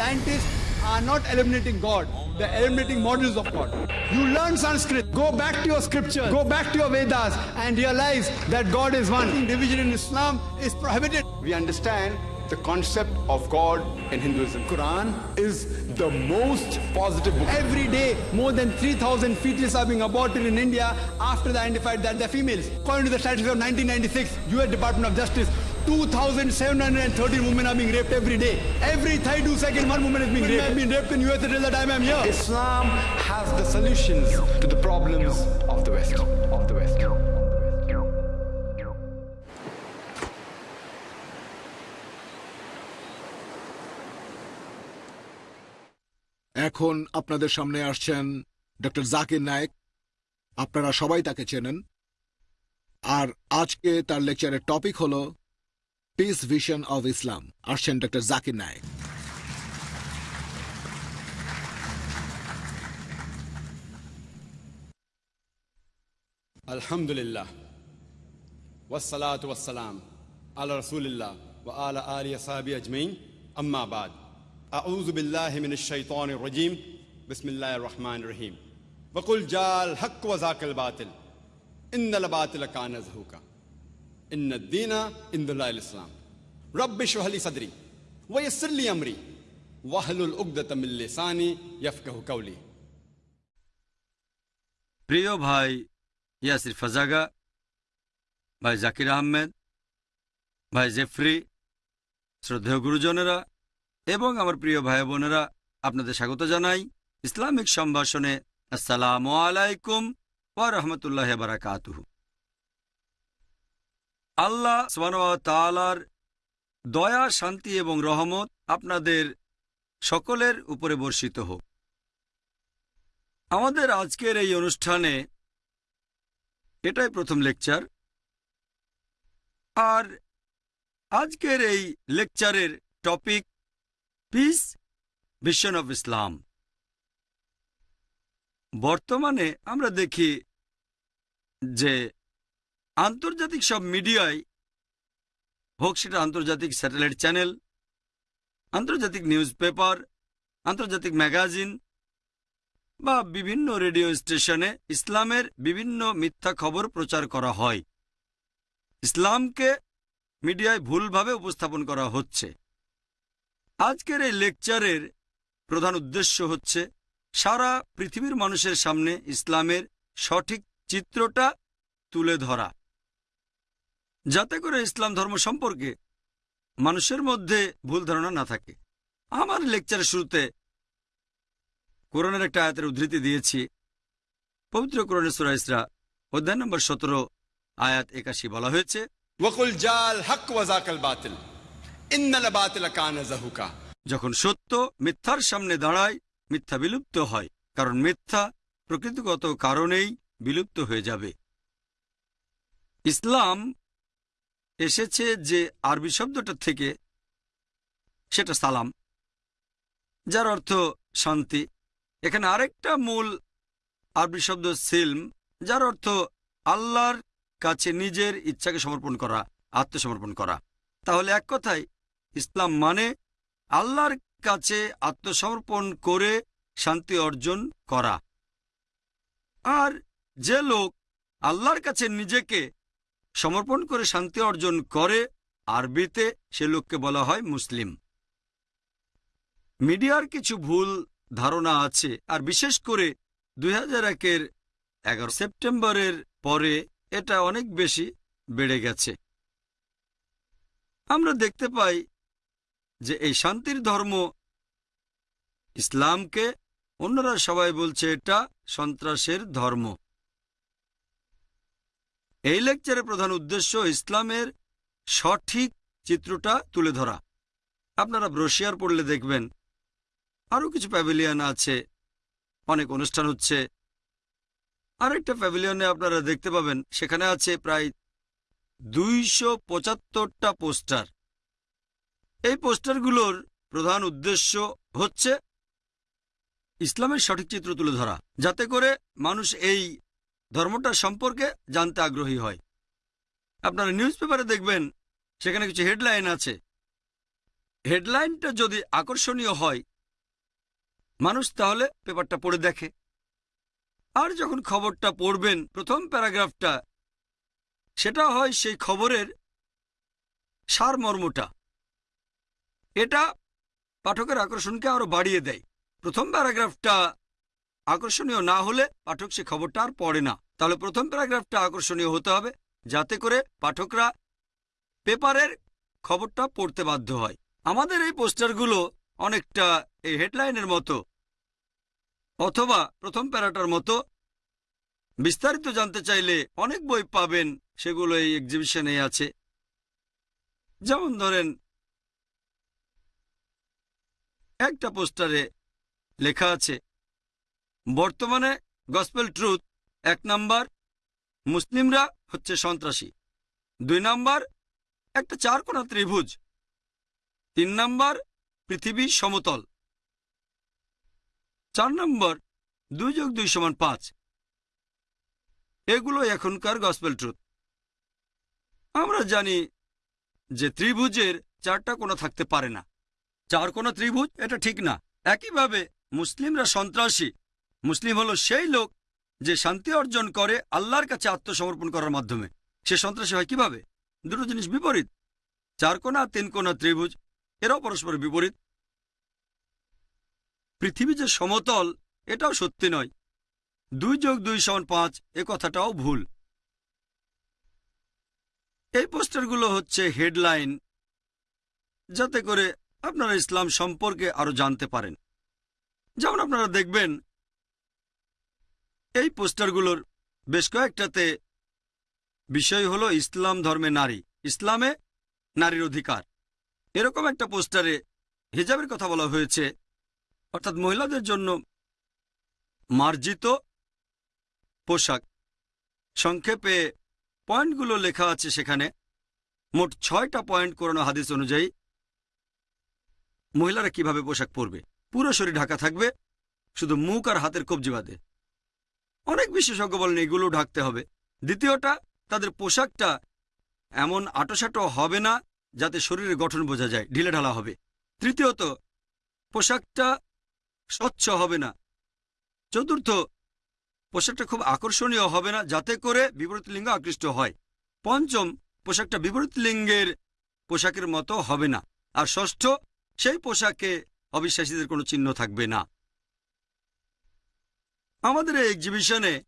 Scientists are not eliminating God, they're eliminating models of God. You learn Sanskrit, go back to your scripture, go back to your Vedas, and realize that God is one. Division in Islam is prohibited. We understand the concept of God in Hinduism. Quran is the most positive book. Every day, more than 3,000 fetuses are being aborted in India after they identified that they're females. According to the statistics of 1996, US Department of Justice, 2,713 women are being raped every day. Every 32 seconds, one woman is being raped. I've been raped in US until the time I'm here. Islam has the solutions to the problems of the West. Of the West. এখন আপনাদের সামনে আসছেন doctor Zakir Naik আপনারা সবাই তাকে চেনেন আর আজকে তার লেকচারের টপিক হল پیس ویژن آف اسلام ارشن ڈاکٹر ذاکر نائک الحمد للہ وسلاۃ وسلام علی رسول اللہ و علی علیہ صحاب اجمعین اما بعد اعوذ باللہ من الشیطان الرجیم بسم اللہ الرحمن الرحیم وقل جال حق و ذاق الباطل ان الباطل کان کا إن الدين عند الله الإسلام رب اشرح لي صدري ويسر لي أمري واحلل عقدة من لساني يفقه قولي প্রিয় ভাই ইয়াসির ফাজাগা ভাই জাকির আহমেদ ভাই জেফরি শ্রদ্ধেয় গুরুজনেরা এবং আমার প্রিয় ভাই বোনেরা আপনাদের স্বাগত জানাই ইসলামিক সম্ভাষণে আসসালামু আলাইকুম ওয়া রহমতুল্লাহ বারাকাতুহু আল্লাহ তালার দয়া, শান্তি এবং রহমত আপনাদের সকলের উপরে বর্ষিত হোক। আমাদের আজকের এই অনুষ্ঠানে এটাই প্রথম লেকচার। আর আজকের এই লেকচারের topic, peace vision of Islam. বর্তমানে আমরা দেখি যে আন্তর্জাতিক সব মিডিয়ায় হোক সেটা আন্তর্জাতিক স্যাটেলাইট চ্যানেল, আন্তর্জাতিক নিউজ পেপার, আন্তর্জাতিক ম্যাগাজিন বা বিভিন্ন রেডিও স্টেশনে ইসলামের বিভিন্ন মিথ্যা খবর প্রচার করা হয়। ইসলামকে মিডিয়ায় ভুলভাবে উপস্থাপন করা হচ্ছে। আজকের এই লেকচারের প্রধান উদ্দেশ্য হচ্ছে সারা পৃথিবীর মানুষের সামনে ইসলামের সঠিক চিত্রটা তুলে ধরা। যাতে করে ইসলাম ধর্ম সম্পর্কে মানুষের মধ্যে ভুল ধারণা না থাকে। আমার লেকচারের শুরুতে কোরআনের একটা আয়াতের উদ্ধৃতি দিয়েছি। পবিত্র কোরআনে সুরাইসরা অধ্যায় নম্বর সতেরো আয়াত একাশি বলা হয়েছে যখন সত্য মিথ্যার সামনে দাঁড়ায় মিথ্যা বিলুপ্ত হয় কারণ মিথ্যা প্রকৃতিগত কারণেই বিলুপ্ত হয়ে যাবে। ইসলাম এসেছে যে আরবি শব্দটা থেকে সেটা সালাম, যার অর্থ শান্তি। এখানে আরেকটা মূল আরবি শব্দ সিলম, যার অর্থ আল্লাহর কাছে নিজের ইচ্ছাকে সমর্পণ করা, আত্মসমর্পণ করা। তাহলে এক কথায়, ইসলাম মানে আল্লাহর কাছে আত্মসমর্পণ করে শান্তি অর্জন করা। আর যে লোক আল্লাহর কাছে নিজেকে সমর্পণ করে শান্তি অর্জন করে, আরবিতে সে লোককে বলা হয় মুসলিম। মিডিয়ার কিছু ভুল ধারণা আছে, আর বিশেষ করে দুই হাজার একের এগারো সেপ্টেম্বরের পরে এটা অনেক বেশি বেড়ে গেছে। আমরা দেখতে পাই যে এই শান্তির ধর্ম ইসলামকে অন্যরা সবাই বলছে এটা সন্ত্রাসের ধর্ম। এই লেকচারের প্রধান উদ্দেশ্য ইসলামের সঠিক চিত্রটা তুলে ধরা। আপনারা ব্রশিয়ার পড়লে দেখবেন আরও কিছু প্যাভিলিয়ন আছে, অনেক অনুষ্ঠান হচ্ছে। আরেকটা প্যাভিলিয়নে আপনারা দেখতে পাবেন, সেখানে আছে প্রায় দুইশো পঁচাত্তরটা পোস্টার। এই পোস্টারগুলোর প্রধান উদ্দেশ্য হচ্ছে ইসলামের সঠিক চিত্র তুলে ধরা, যাতে করে মানুষ এই ধর্মটা সম্পর্কে জানতে আগ্রহী হয়। আপনারা নিউজ পেপারে দেখবেন, সেখানে কিছু হেডলাইন আছে। হেডলাইনটা যদি আকর্ষণীয় হয়, মানুষ তাহলে পেপারটা পড়ে দেখে। আর যখন খবরটা পড়বেন, প্রথম প্যারাগ্রাফটা সেটা হয় সেই খবরের সারমর্মটা। এটা পাঠকের আকর্ষণকে আরও বাড়িয়ে দেয়। প্রথম প্যারাগ্রাফটা আকর্ষণীয় না হলে পাঠক সে খবরটা আর পড়ে না। তাহলে প্রথম প্যারাগ্রাফটা আকর্ষণীয় হতে হবে, যাতে করে পাঠকরা পেপারের খবরটা পড়তে বাধ্য হয়। আমাদের এই পোস্টারগুলো অনেকটা এই হেডলাইনের মতো, অথবা প্রথম প্যারাটার মতো বিস্তারিত জানতে চাইলে অনেক বই পাবেন, সেগুলো এই এক্সিবিশনে আছে। যেমন ধরেন, একটা পোস্টারে লেখা আছে বর্তমানে গসপেল ট্রুথ এক নাম্বার, মুসলিমরা হচ্ছে সন্ত্রাসী। দুই নাম্বার, একটা চারকোনা ত্রিভুজ। তিন নাম্বার, পৃথিবী সমতল। চার নম্বর, দুই যোগ দুই সমান পাঁচ। এগুলো এখনকার গসপেল ট্রুথ আমরা জানি যে ত্রিভুজের চারটা কোনো থাকতে পারে না। চার কোনো ত্রিভুজ, এটা ঠিক না। একইভাবে মুসলিমরা সন্ত্রাসী মুসলিম হলো সেই লোক যে শান্তি অর্জন করে আল্লাহর কাছে আত্মসমর্পণ করার মাধ্যমে। সে সন্ত্রাসী হয় কীভাবে? দুটো জিনিস বিপরীত। চার কোনা, তিন কোনা ত্রিভুজ, এরাও পরস্পর বিপরীত। পৃথিবী যে সমতল, এটাও সত্যি নয়। দুই যোগ দুই সমান পাঁচ, এ কথাটাও ভুল। এই পোস্টারগুলো হচ্ছে হেডলাইন, যাতে করে আপনারা ইসলাম সম্পর্কে আরও জানতে পারেন। যেমন আপনারা দেখবেন এই পোস্টারগুলোর বেশ কয়েকটাতে বিষয় হলো ইসলাম ধর্মে নারী। ইসলামে নারীর অধিকার। এরকম একটা পোস্টারে হিজাবের কথা বলা হয়েছে। অর্থাৎ মহিলাদের জন্য মার্জিত পোশাক। সংক্ষেপে পয়েন্টগুলো লেখা আছে সেখানে। মোট ছয়টা পয়েন্ট করানো হাদিস অনুযায়ী মহিলারা কীভাবে পোশাক পরবে? পুরো শরীর ঢাকা থাকবে। শুধু মুখ আর হাতের কবজি বাদে। অনেক বিশেষজ্ঞ বলেন এগুলো ঢাকতে হবে। দ্বিতীয়টা, তাদের পোশাকটা এমন আটোসাটো হবে না যাতে শরীরের গঠন বোঝা যায়, ঢিলে ঢালা হবে। তৃতীয়ত, পোশাকটা স্বচ্ছ হবে না। চতুর্থ, পোশাকটা খুব আকর্ষণীয় হবে না যাতে করে বিপরীত লিঙ্গ আকৃষ্ট হয়। পঞ্চম, পোশাকটা বিপরীত লিঙ্গের পোশাকের মতো হবে না। আর ষষ্ঠ, সেই পোশাকে অবিশ্বাসীদের কোনো চিহ্ন থাকবে না। আমাদের এই এক্সিবিশনে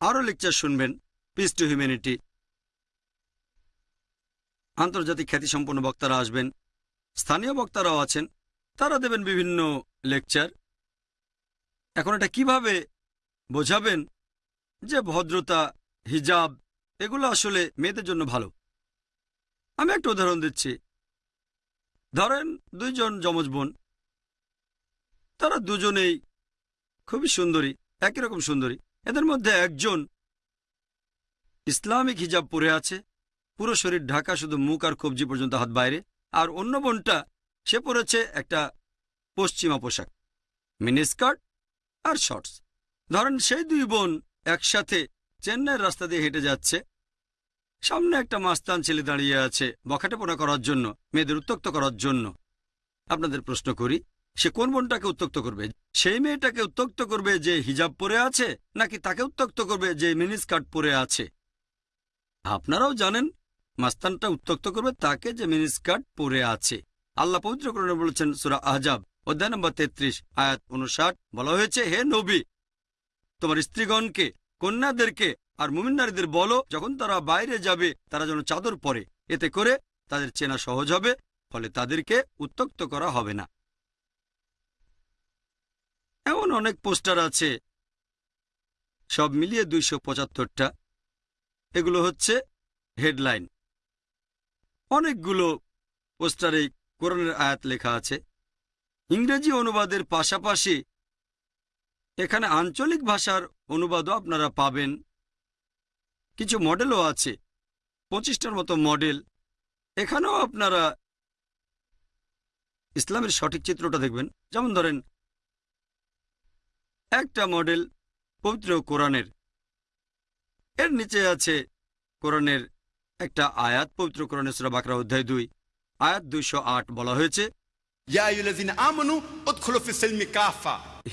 আরও লেকচার শুনবেন। পিস টু হিউম্যানিটি আন্তর্জাতিক খ্যাতিসম্পন্ন বক্তারা আসবেন। স্থানীয় বক্তারাও আছেন। তারা দেবেন বিভিন্ন লেকচার এখন এটা কীভাবে বোঝাবেন যে ভদ্রতা, হিজাব, এগুলো আসলে মেয়েদের জন্য ভালো? আমি একটা উদাহরণ দিচ্ছি। ধরেন দুইজন যমজ বোন। তারা দুজনেই খুবই সুন্দরী, একই রকম সুন্দরী। এদের মধ্যে একজন ইসলামিক হিজাব পরে আছে, পুরো শরীর ঢাকা, শুধু মুখ আর কবজি পর্যন্ত হাত বাইরে। আর অন্য বোনটা, সে পরেছে একটা পশ্চিমা পোশাক মিনিস্কার্ট আর শর্টস। ধরেন সেই দুই বোন একসাথে চেন্নাইয়ের রাস্তা দিয়ে হেঁটে যাচ্ছে। সামনে একটা মাস্তান ছেলে দাঁড়িয়ে আছে বখাটেপনা করার জন্য, মেয়েদের উত্তক্ত করার জন্য। আপনাদের প্রশ্ন করি সে কোন বোনটাকে উত্তক্ত করবে? সেই মেয়েটাকে উত্তক্ত করবে যে হিজাব পরে আছে, নাকি তাকে উত্তক্ত করবে যে মিনিস্কার্ট পরে আছে? আপনারাও জানেন, মাস্তানটা উত্তক্ত করবে তাকে যে মিনিস্কার্ট পরে আছে। আল্লাহ পবিত্রকরণে বলেছেন, সুরা আহজাব অধ্যায় নম্বর তেত্রিশ, আয়াত উনষাট, বলা হয়েছে, হে নবী, তোমার স্ত্রীগণকে, কন্যাদেরকে আর মুমিন নারীদের বলো, যখন তারা বাইরে যাবে, তারা যেন চাদর পরে। এতে করে তাদের চেনা সহজ হবে, ফলে তাদেরকে উত্তক্ত করা হবে না। এমন অনেক পোস্টার আছে। সব মিলিয়ে দুইশো পঁচাত্তরটা। এগুলো হচ্ছে হেডলাইন। অনেকগুলো পোস্টারে কোরআনের আয়াত লেখা আছে। ইংরেজি অনুবাদের পাশাপাশি এখানে আঞ্চলিক ভাষার অনুবাদও আপনারা পাবেন। কিছু মডেলও আছে। পঁচিশটার মতো মডেল। এখানেও আপনারা ইসলামের সঠিক চিত্রটা দেখবেন। যেমন ধরেন একটা মডেল পবিত্র কোরআনের। এর নিচে আছে কোরআনের একটা আয়াত পবিত্র কোরআনের সুরা বাকরা অধ্যায় দুই। আয়াত দুইশো আট বলা হয়েছে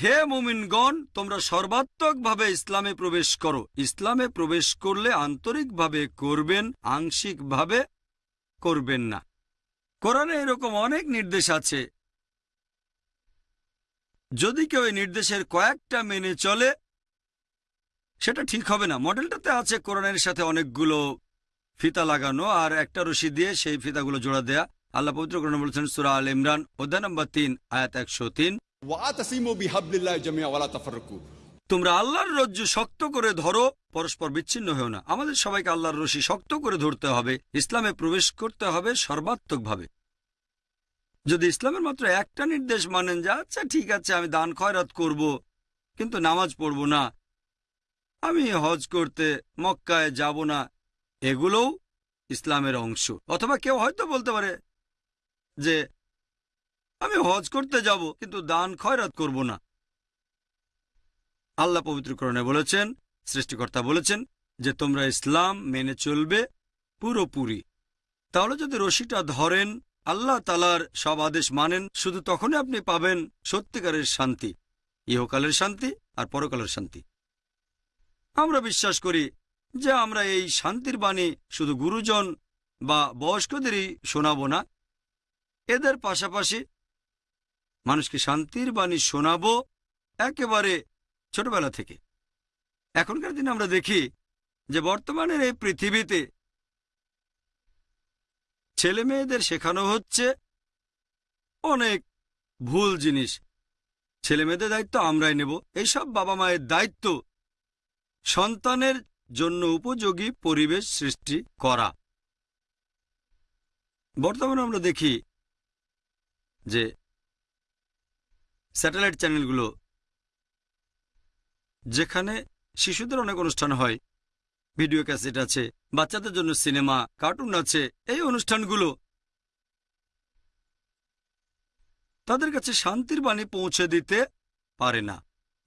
হে মোমিনগণ তোমরা সর্বাত্মক ভাবে ইসলামে প্রবেশ করো। ইসলামে প্রবেশ করলে আন্তরিকভাবে করবেন আংশিকভাবে করবেন না। কোরআনে এরকম অনেক নির্দেশ আছে যদি কেউ এই নির্দেশের কয়েকটা মেনে চলে সেটা ঠিক হবে না। মডেলটাতে আছে কোরআনের সাথে অনেকগুলো ফিতা লাগানো আর একটা রশি দিয়ে সেই ফিতাগুলো জোড়া দেয়া। আল্লাহ পবিত্র কোরআন বলেছেন সুরা আল ইমরান অধ্যায় নম্বর তিন আয়াত একশো তিন। তোমরা আল্লাহর রজ্জু শক্ত করে ধরো পরস্পর বিচ্ছিন্ন হয়েও না। আমাদের সবাইকে আল্লাহর রশি শক্ত করে ধরতে হবে। ইসলামে প্রবেশ করতে হবে সর্বাত্মকভাবে। যদি ইসলামের মাত্র একটা নির্দেশ মানেন যে আচ্ছা ঠিক আছে, আমি দান খয়রাত করব, কিন্তু নামাজ পড়ব না, আমি হজ করতে মক্কায় যাব না, এগুলোও ইসলামের অংশ। অথবা কেউ হয়তো বলতে পারে যে, আমি হজ করতে যাব, কিন্তু দান খয়রাত করব না। আল্লাহ পবিত্রকরণে বলেছেন, সৃষ্টিকর্তা বলেছেন যে, তোমরা ইসলাম মেনে চলবে পুরোপুরি। তাহলে যদি রশিটা ধরেন আল্লাহ তালার সব আদেশ মানেন, শুধু তখনই আপনি পাবেন সত্যিকারের শান্তি, ইহকালের শান্তি আর পরকালের শান্তি। আমরা বিশ্বাস করি যে আমরা এই শান্তির বাণী শুধু গুরুজন বা বয়স্কদেরই শোনাব না, এদের পাশাপাশি মানুষকে শান্তির বাণী শোনাবো একেবারে ছোটবেলা থেকে। এখনকার দিনে আমরা দেখি যে বর্তমানের এই পৃথিবীতে ছেলে মেয়েদের শেখানো হচ্ছে অনেক ভুল জিনিস। ছেলে মেয়েদের দায়িত্ব আমরাই নেব। এইসব বাবা মায়ের দায়িত্ব সন্তানের জন্য উপযোগী পরিবেশ সৃষ্টি করা। বর্তমানে আমরা দেখি যে স্যাটেলাইট চ্যানেলগুলো যেখানে শিশুদের অনেক অনুষ্ঠান হয় ভিডিও ক্যাসেট আছে, বাচ্চাদের জন্য সিনেমা, কার্টুন আছে, এই অনুষ্ঠানগুলো। তাদের কাছে শান্তির বাণী পৌঁছে দিতে পারে না।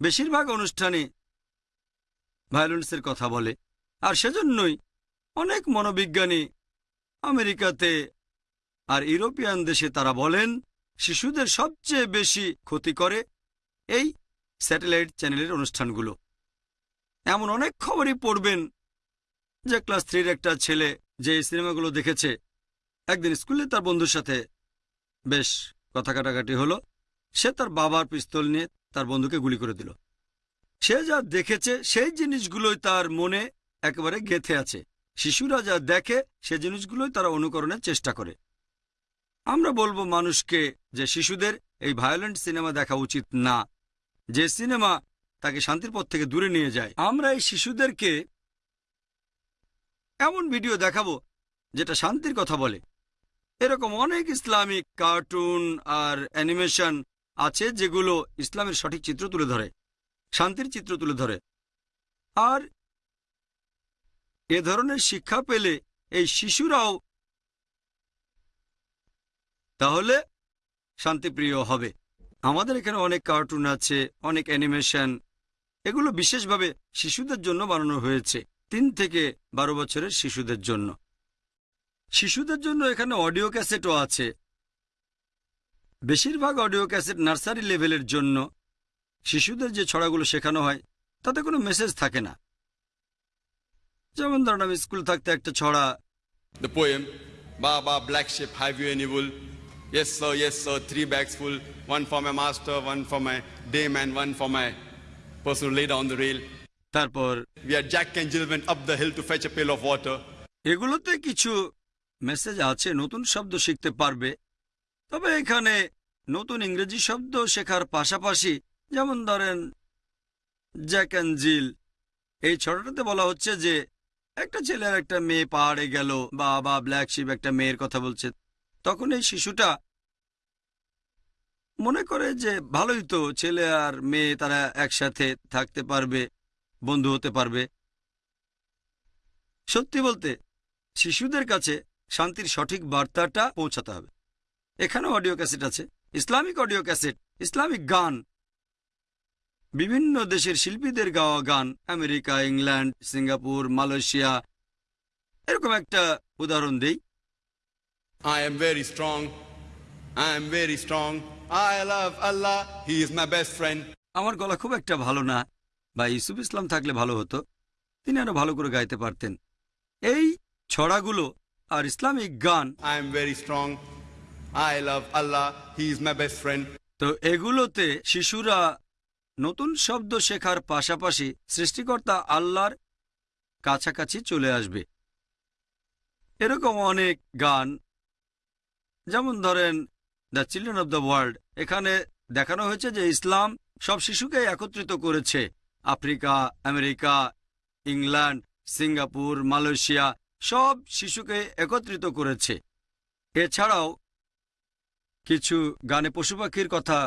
বেশিরভাগ অনুষ্ঠানে ভায়োলেন্সের কথা বলে। আর সেজন্যই অনেক মনোবিজ্ঞানী আমেরিকাতে আর ইউরোপিয়ান দেশে তারা বলেন, শিশুদের সবচেয়ে বেশি ক্ষতি করে এই স্যাটেলাইট চ্যানেলের অনুষ্ঠানগুলো। এমন অনেক খবরই পড়বেন যে ক্লাস থ্রির একটা ছেলে যে সিনেমাগুলো দেখেছে, একদিন স্কুলে তার বন্ধুর সাথে বেশ কথা কাটাকাটি হলো। সে তার বাবার পিস্তল নিয়ে তার বন্ধুকে গুলি করে দিল। সে যা দেখেছে, সেই জিনিসগুলোই তার মনে একেবারে গেথে আছে। শিশুরা যা দেখে, সে জিনিসগুলোই তারা অনুকরণের চেষ্টা করে। আমরা বলব মানুষকে যে শিশুদের এই ভায়োলেন্ট সিনেমা দেখা উচিত না। যে সিনেমা তাকে শান্তির পথ থেকে দূরে নিয়ে যায়, আমরা এই শিশুদেরকে এমন ভিডিও দেখাবো যেটা শান্তির কথা বলে। এরকম অনেক ইসলামিক কার্টুন আর অ্যানিমেশন আছে যেগুলো ইসলামের সঠিক চিত্র তুলে ধরে, শান্তির চিত্র তুলে ধরে। আর এ ধরনের শিক্ষা পেলে এই শিশুরাও তাহলে শান্তিপ্রিয় হবে। আমাদের এখানে অনেক কার্টুন আছে, অনেক অ্যানিমেশন, এগুলো বিশেষভাবে শিশুদের জন্য বানানো হয়েছে। তিন থেকে বারো বছরের শিশুদের জন্য। শিশুদের জন্য এখানে অডিও ক্যাসেটও আছে। বেশিরভাগ অডিও ক্যাসেট নার্সারি লেভেলের জন্য শিশুদের যে ছড়াগুলো শেখানো হয়, তাতে কোনো মেসেজ থাকে না। যেমন ধরুন, আমি স্কুল থাকতে একটা ছড়া the poem baa baa black sheep have you any wool yes sir yes sir three bags full one for my master one for my dame one for my person lead on the rail তারপর. এগুলোতে কিছু message আছে নতুন শব্দ শিখতে পারবে। তবে এখানে নতুন ইংরেজি শব্দ শেখার পাশাপাশি যেমন ধরেন জ্যাক অ্যান্ড জিল এই ছড়াটাতে বলা হচ্ছে যে একটা ছেলে আর একটা মেয়ে পাহাড়ে গেল বা বা ব্ল্যাক শিপ একটা মেয়ের কথা বলছে। তখন এই শিশুটা মনে করে যে ভালোই তো ছেলে আর মেয়ে তারা একসাথে থাকতে পারবে। বন্ধু হতে পারবে। সত্যি বলতে শিশুদের কাছে শান্তির সঠিক বার্তাটা পৌঁছাতে হবে। এখানে অডিও ক্যাসেট আছে। ইসলামিক অডিও ক্যাসেট ইসলামিক গান। বিভিন্ন দেশের শিল্পীদের গাওয়া গান আমেরিকা ইংল্যান্ড সিঙ্গাপুর মালয়েশিয়া। এরকম একটা উদাহরণ দেই। I am very strong I am very strong I love Allah. He is my best friend. আমার গলা খুব একটা ভালো না। বা ইসুফ ইসলাম থাকলে ভালো হতো তিনি আরও ভালো করে গাইতে পারতেন। এই ছড়াগুলো আর ইসলামিক গান I am very strong I love Allah He is my best friend. তো এগুলোতে শিশুরা নতুন শব্দ শেখার পাশাপাশি সৃষ্টিকর্তা আল্লাহর কাছাকাছি চলে আসবে। এরকম অনেক গান যেমন ধরেন the children of the world. এখানে দেখানো হয়েছে যে ইসলাম সব শিশুকে একত্রিত করেছে। Africa America England Singapore Malaysia সব শিশুকে একত্রিত করেছে এছাড়াও কিছু গানে পশু পাখির কথা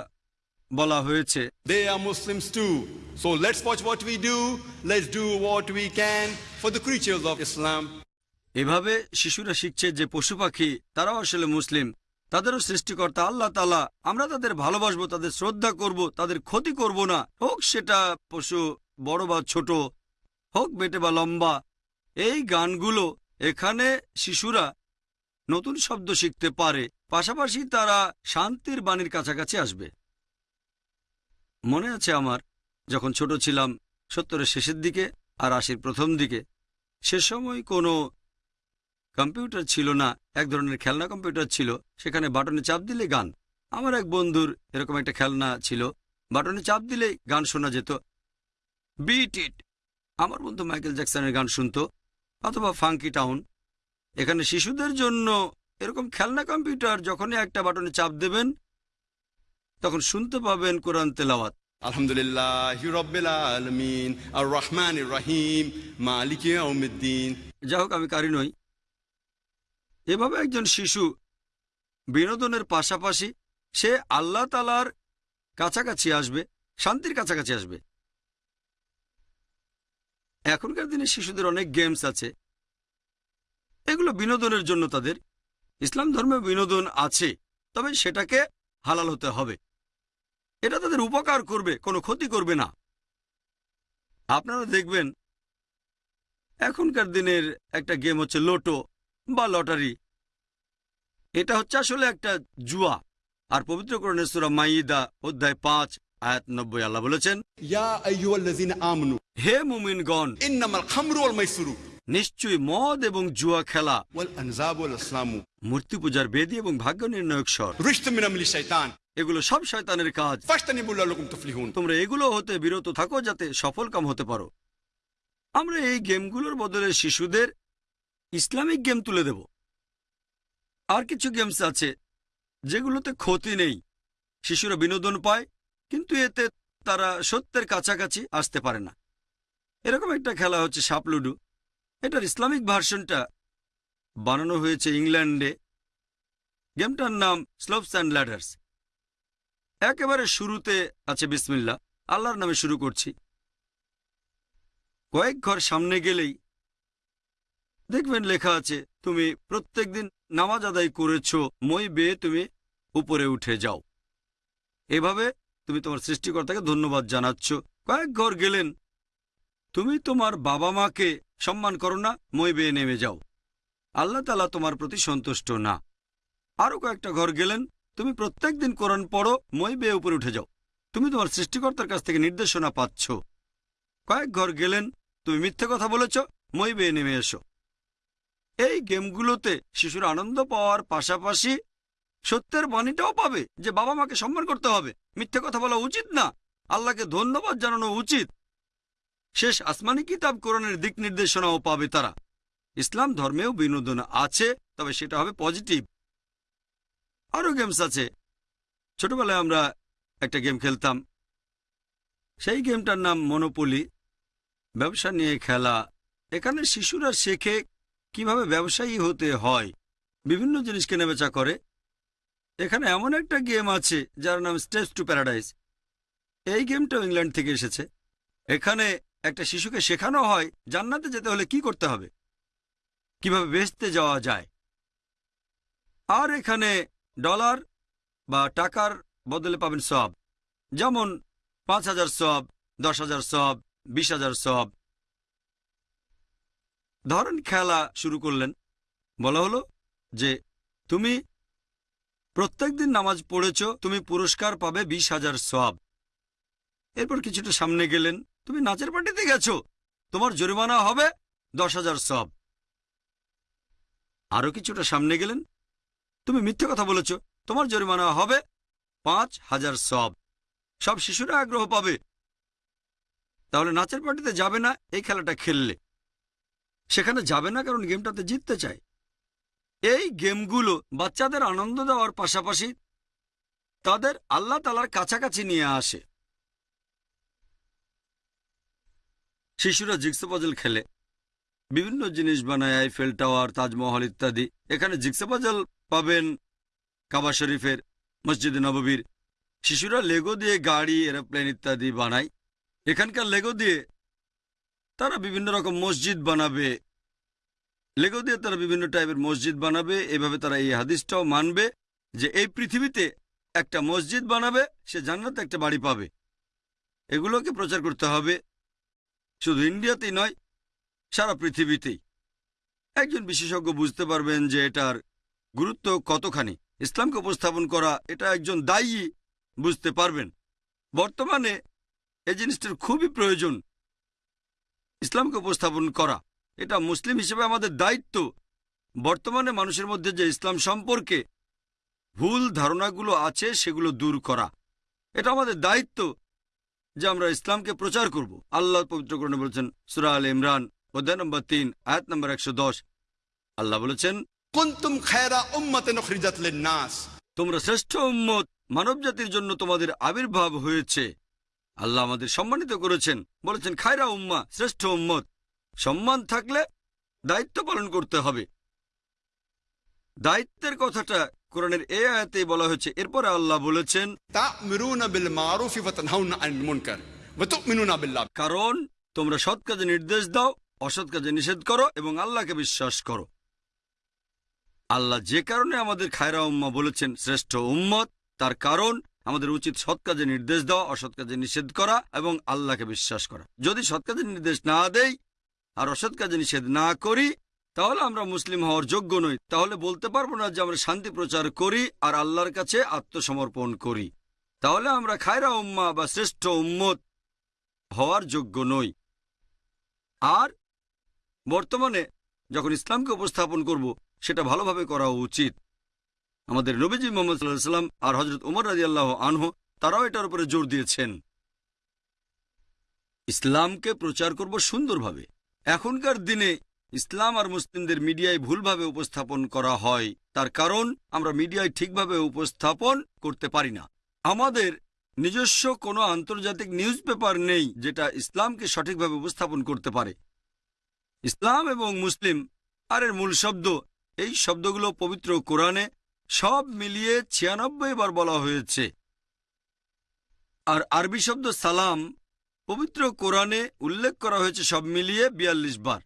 বলা হয়েছে They are Muslims too. So let's watch what we do. Let's do what we can for the creatures of Islam. এভাবে শিশুরা শিখছে যে পশু পাখি তারাও আসলে মুসলিম তাদেরও সৃষ্টিকর্তা আল্লাহ তালা আমরা তাদের ভালোবাসবো, তাদের শ্রদ্ধা করব, তাদের ক্ষতি করব না। হোক সেটা পশু বড় বা ছোট, হোক বেটে বা লম্বা, এই গানগুলো এখানে শিশুরা নতুন শব্দ শিখতে পারে। পাশাপাশি তারা শান্তির বাণীর কাছাকাছি আসবে। মনে আছে আমার, যখন ছোট ছিলাম সত্তরের শেষের দিকে আর আশির প্রথম দিকে, সে সময় কোনো কম্পিউটার ছিল না এক ধরনের খেলনা কম্পিউটার ছিল সেখানে বাটনে চাপ দিলে গান। আমার এক বন্ধুর এরকম একটা খেলনা ছিল বাটনে চাপ দিলেই গান শোনা যেত। বিট ইট আমার বন্ধু মাইকেল জ্যাকসনের গান শুনত অথবা ফাঙ্কি টাউন এখানে শিশুদের জন্য এরকম খেলনা কম্পিউটার যখনই একটা বাটনে চাপ দেবেন তখন শুনতে পাবেন কোরআন তেলাওয়াত। Alhamdulillah, Rabbil Alameen, Ar-Rahman Ar-Rahim, Maliki Yawmiddin. যা হোক আমি কারি নই। এভাবে একজন শিশু বিনোদনের পাশাপাশি সে আল্লাহ তালার কাছাকাছি আসবে, শান্তির কাছাকাছি আসবে। এখনকার দিনে শিশুদের অনেক গেমস আছে। এগুলো বিনোদনের জন্য তাদের, ইসলাম ধর্মে বিনোদন আছে, তবে সেটাকে হালাল হতে হবে। এটা তাদের উপকার করবে, কোনো ক্ষতি করবে না। আপনারা দেখবেন, এখনকার দিনের একটা গেম হচ্ছে লোটো বা লটারি এটা হচ্ছে আসলে একটা জুয়া আর পবিত্র করণের সুরা মাইদা অধ্যায় পাঁচ আয়াত নব্বই আল্লাহ বলেছেন. হে মুমিনগণ নিশ্চয়ই মদ এবং জুয়া খেলা. মূর্তি পূজার বেদি এবং ভাগ্য নির্ণায়ক স্বর এগুলো সব শয়তানের কাজ. তোমরা এগুলো হতে বিরত থাকো যাতে সফল কাম হতে পারো আমরা এই গেমগুলোর বদলে শিশুদের ইসলামিক গেম তুলে দেব আর কিছু গেমস আছে যেগুলোতে ক্ষতি নেই। শিশুরা বিনোদন পায়, কিন্তু এতে তারা সত্যের কাছাকাছি আসতে পারে না। এরকম একটা খেলা হচ্ছে সাপলুডু এটার ইসলামিক ভার্সনটা বানানো হয়েছে ইংল্যান্ডে। গেমটার নাম স্লোপস অ্যান্ড ল্যাডার্স। একেবারে শুরুতে আছে বিসমিল্লা আল্লাহর নামে শুরু করছি। কয়েক ঘর সামনে গেলেই দেখবেন লেখা আছে, তুমি প্রত্যেকদিন নামাজ আদায় করেছ, মই বেয়ে তুমি উপরে উঠে যাও। এভাবে তুমি তোমার সৃষ্টিকর্তাকে ধন্যবাদ জানাচ্ছ। কয়েক ঘর গেলেন, তুমি তোমার বাবা মাকে সম্মান করো না, মই বেয়ে নেমে যাও। আল্লাহ তালা তোমার প্রতি সন্তুষ্ট না। আরও কয়েকটা ঘর গেলেন, তুমি প্রত্যেক দিন কোরআন পড়ো, মই বেয়ে উপরে উঠে যাও। তুমি তোমার সৃষ্টিকর্তার কাছ থেকে নির্দেশনা পাচ্ছ। কয়েক ঘর গেলেন, তুমি মিথ্যে কথা বলেছ, মই বেয়ে নেমে এসো। এই গেমগুলোতে শিশুর আনন্দ পাওয়ার পাশাপাশি সত্যের বাণীটাও পাবে যে বাবা মাকে সম্মান করতে হবে। মিথ্যে কথা বলা উচিত না। আল্লাহকে ধন্যবাদ জানানো উচিত। শেষ আসমানি কিতাব কোরআনের দিক নির্দেশনাও পাবে তারা। ইসলাম ধর্মেও বিনোদন আছে, তবে সেটা হবে পজিটিভ। আরও গেমস আছে। ছোটবেলায় আমরা একটা গেম খেলতাম। সেই গেমটার নাম মনোপলি। ব্যবসা নিয়ে খেলা। এখানে শিশুরা শেখে কীভাবে ব্যবসায়ী হতে হয়? বিভিন্ন জিনিস কেনাবেচা করে। এখানে এমন একটা গেম আছে যার নাম স্টেপস টু প্যারাডাইস এই গেমটাও ইংল্যান্ড থেকে এসেছে। এখানে একটা শিশুকে শেখানো হয় জান্নাতে যেতে হলে কি করতে হবে? কীভাবে বেচতে যাওয়া যায়? আর এখানে ডলার বা টাকার বদলে পাবেন সব। যেমন পাঁচ হাজার সব, দশ হাজার সব, বিশ হাজার সব ধরেন খেলা শুরু করলেন। বলা হলো যে, তুমি প্রত্যেকদিন নামাজ পড়েছ, তুমি পুরস্কার পাবে বিশ হাজার সব এরপর কিছুটা সামনে গেলেন, তুমি নাচের পার্টিতে গেছো, তোমার জরিমানা হবে দশ হাজার সব আরও কিছুটা সামনে গেলেন, তুমি মিথ্যে কথা বলেছ, তোমার জরিমানা হবে পাঁচ হাজার সব সব শিশুরা আগ্রহ পাবে। তাহলে নাচের পার্টিতে যাবে না, এই খেলাটা খেললে। সেখানে যাবে না কারণ গেমটাতে জিততে চায়। এই গেমগুলো বাচ্চাদের আনন্দ দেওয়ার পাশাপাশি তাদের আল্লাহ তালার কাছাকাছি নিয়ে আসে। শিশুরা জিক্সো খেলে। বিভিন্ন জিনিস বানায় আইফেল টাওয়ার তাজমহল ইত্যাদি। এখানে জিক্সো পাবেন কাবা শরীফের, মসজিদে নববীর। শিশুরা লেগো দিয়ে গাড়ি এরোপ্লেন ইত্যাদি বানায়। এখানকার লেগো দিয়ে তারা বিভিন্ন রকম মসজিদ বানাবে। লেগো দিয়ে তারা বিভিন্ন টাইপের মসজিদ বানাবে। এভাবে তারা এই হাদিসটাও মানবে যে এই পৃথিবীতে একটা মসজিদ বানাবে, সে জান্নাতে একটা বাড়ি পাবে। এগুলোকে প্রচার করতে হবে। শুধু ইন্ডিয়াতেই নয়, সারা পৃথিবীতেই। একজন বিশেষজ্ঞ বুঝতে পারবেন যে এটার গুরুত্ব কতখানি। ইসলামকে উপস্থাপন করা, এটা একজন দায়ী, বুঝতে পারবেন। বর্তমানে এই জিনিসটার খুবই প্রয়োজন। ইসলামকে উপস্থাপন করা। এটা মুসলিম হিসেবে আমাদের দায়িত্ব। বর্তমানে মানুষের মধ্যে যে ইসলাম সম্পর্কে ভুল ধারণাগুলো আছে সেগুলো দূর করা। এটা আমাদের দায়িত্ব যে আমরা ইসলামকে প্রচার করব। আল্লাহ পবিত্রকরণে বলেছেন সুরা আল ইমরান অধ্যায় নম্বর তিন আয়াত নম্বর একশো দশ। আল্লাহ বলেছেন কুনতুম খায়রা তোমরা শ্রেষ্ঠ উম্মত মানব জাতির জন্য তোমাদের আবির্ভাব হয়েছে। আল্লাহ আমাদের সম্মানিত করেছেন। বলেছেন খায়রা উম্মা শ্রেষ্ঠ উম্মত। সম্মান থাকলে দায়িত্ব পালন করতে হবে। দায়িত্বের কথাটা কোরআনের এ আয়াতেই বলা হয়েছে। এরপরে আল্লাহ বলেছেন কারণ তোমরা সৎ কাজে নির্দেশ দাও অসৎ কাজে নিষেধ করো এবং আল্লাহকে বিশ্বাস করো। আল্লাহ যে কারণে আমাদের খায়রা উম্মা বলেছেন শ্রেষ্ঠ উম্মত তার কারণ আমাদের উচিত সৎ কাজে নির্দেশ দেওয়া, অসৎ কাজে নিষেধ করা এবং আল্লাহকে বিশ্বাস করা। যদি সৎ কাজে নির্দেশ না দেই আর অসৎ কাজে নিষেধ না করি, তাহলে আমরা মুসলিম হওয়ার যোগ্য নই। তাহলে বলতে পারব না যে আমরা শান্তি প্রচার করি আর আল্লাহর কাছে আত্মসমর্পণ করি। তাহলে আমরা খায়রা উম্মা বা শ্রেষ্ঠ উম্মত হওয়ার যোগ্য নই। আর বর্তমানে যখন ইসলামকে উপস্থাপন করব, সেটা ভালোভাবে করা উচিত। আমাদের নবীজি মোহাম্মদ সাল্লাহ সাল্লাম আর হজরত উমর রাজি আল্লাহ আনহু, তারাও এটার উপরে জোর দিয়েছেন। ইসলামকে প্রচার করব সুন্দরভাবে। এখনকার দিনে ইসলাম আর মুসলিমদের মিডিয়ায় ভুলভাবে উপস্থাপন করা হয়। তার কারণ, আমরা মিডিয়ায় ঠিকভাবে উপস্থাপন করতে পারি না। আমাদের নিজস্ব কোনো আন্তর্জাতিক নিউজ পেপার নেই যেটা ইসলামকে সঠিকভাবে উপস্থাপন করতে পারে। ইসলাম এবং মুসলিম, আর এর মূল শব্দ, এই শব্দগুলো পবিত্র কোরআনে সব মিলিয়ে ছিয়ানব্বই বার বলা হয়েছে। আর আরবি শব্দ সালাম পবিত্র কোরআনে উল্লেখ করা হয়েছে সব মিলিয়ে বিয়াল্লিশ বার।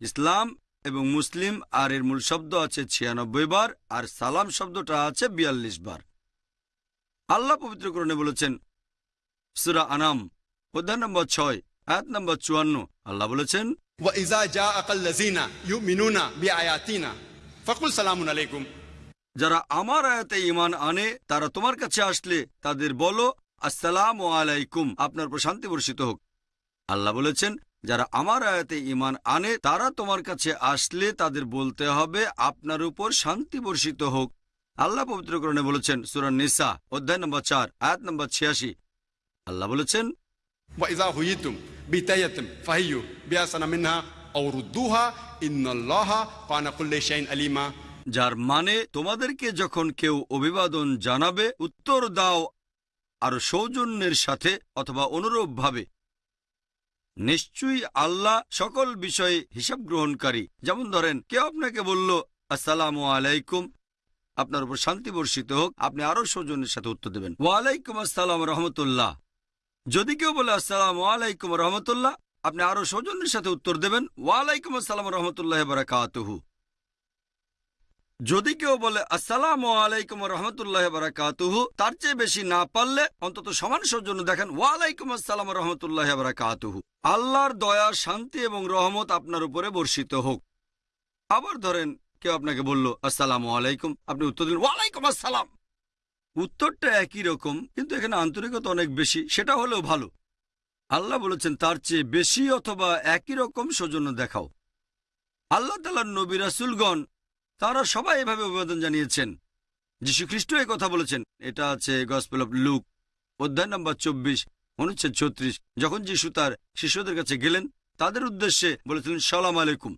ইসলাম এবং মুসলিম আর এর মূল শব্দ আছে ছিয়ানব্বই বার, আর সালাম শব্দটা আছে বিয়াল্লিশ বার। আল্লাহ পবিত্র কোরআনে বলেছেন, সুরা আনাম, অধ্যায় নম্বর ছয়, আয়াত নম্বর চুয়ান্ন, আল্লাহ বলেছেন ইযা জাআকাল লাযিনা ইউমিনুনা বিআয়াতিনা, ফাকুল সালামুন আলাইকুম। যারা আমার আয়াতে ইমান আনে, তারা তোমার কাছে আসলে তাদের বলো, আসসালাম আলাইকুম। আপনার উপর শান্তি বর্ষিত হোক। আল্লাহ বলেছেন, যারা আমার আয়াতে ইমান আনে, তারা তোমার কাছে আসলে তাদের বলতে হবে, আপনার উপর শান্তি বর্ষিত হোক। আল্লাহ পবিত্রকরণে বলেছেন সুরান নিসা, অধ্যায় নম্বর চার, আয়াত নম্বর ছিয়াশি। আল্লাহ বলেছেন আলিমা। যার মানে তোমাদেরকে যখন কেউ অভিবাদন জানাবে, উত্তর দাও আর সৌজন্যের সাথে অথবা অনুরূপভাবে। নিশ্চয়ই আল্লাহ সকল বিষয়ে হিসাব গ্রহণকারী। যেমন ধরেন, কেউ আপনাকে বলল, আসসালামু আলাইকুম। আপনার উপর শান্তি বর্ষিত হোক, আপনি আরও সৌজন্যের সাথে উত্তর দেবেন। ওয়ালাইকুম আসসালাম রহমতুল্লাহ। যদি কেউ বলে, আসসালাম আলাইকুম রহমতুল্লাহ, আপনি আরও সৌজন্যের সাথে উত্তর দেবেন, ওয়ালাইকুম আসসালাম রহমতুল্লাহ বারাকাতুহু। যদি কেউ বলে, আসসালাম আলাইকুম রহমতুল্লাহ বারাকাতুহু তার চেয়ে বেশি না পারলে অন্তত সমান সৌজন্য দেখেন, ওয়ালাইকুম আসসালাম রহমতুল্লাহ বারাকাতুহু আল্লাহর দয়া, শান্তি এবং রহমত আপনার উপরে বর্ষিত হোক। আবার ধরেন, কেউ আপনাকে বলল, আসসালাম আলাইকুম আপনি উত্তর দিলেন, ওয়ালাইকুম আসসালাম উত্তরটা একই রকম, কিন্তু এখানে আন্তরিকতা অনেক বেশি, সেটা হলেও ভালো। আল্লাহ বলেছেন, তার চেয়ে বেশি অথবা একই রকম সৌজন্য দেখাও। আল্লাহ তালার নবী রাসুলগণ তারা সবাই এভাবে অভিবাদন জানিয়েছেন। যীশু খ্রিস্ট এই কথা বলেছেন। এটা আছে গসপেল অফ লুক অধ্যায় নম্বর চব্বিশ, অনুচ্ছেদ ছত্রিশ। যখন যিশু তার শিষ্যদের কাছে গেলেন, তাদের উদ্দেশ্যে বলেছিলেন, সালাম আলাইকুম।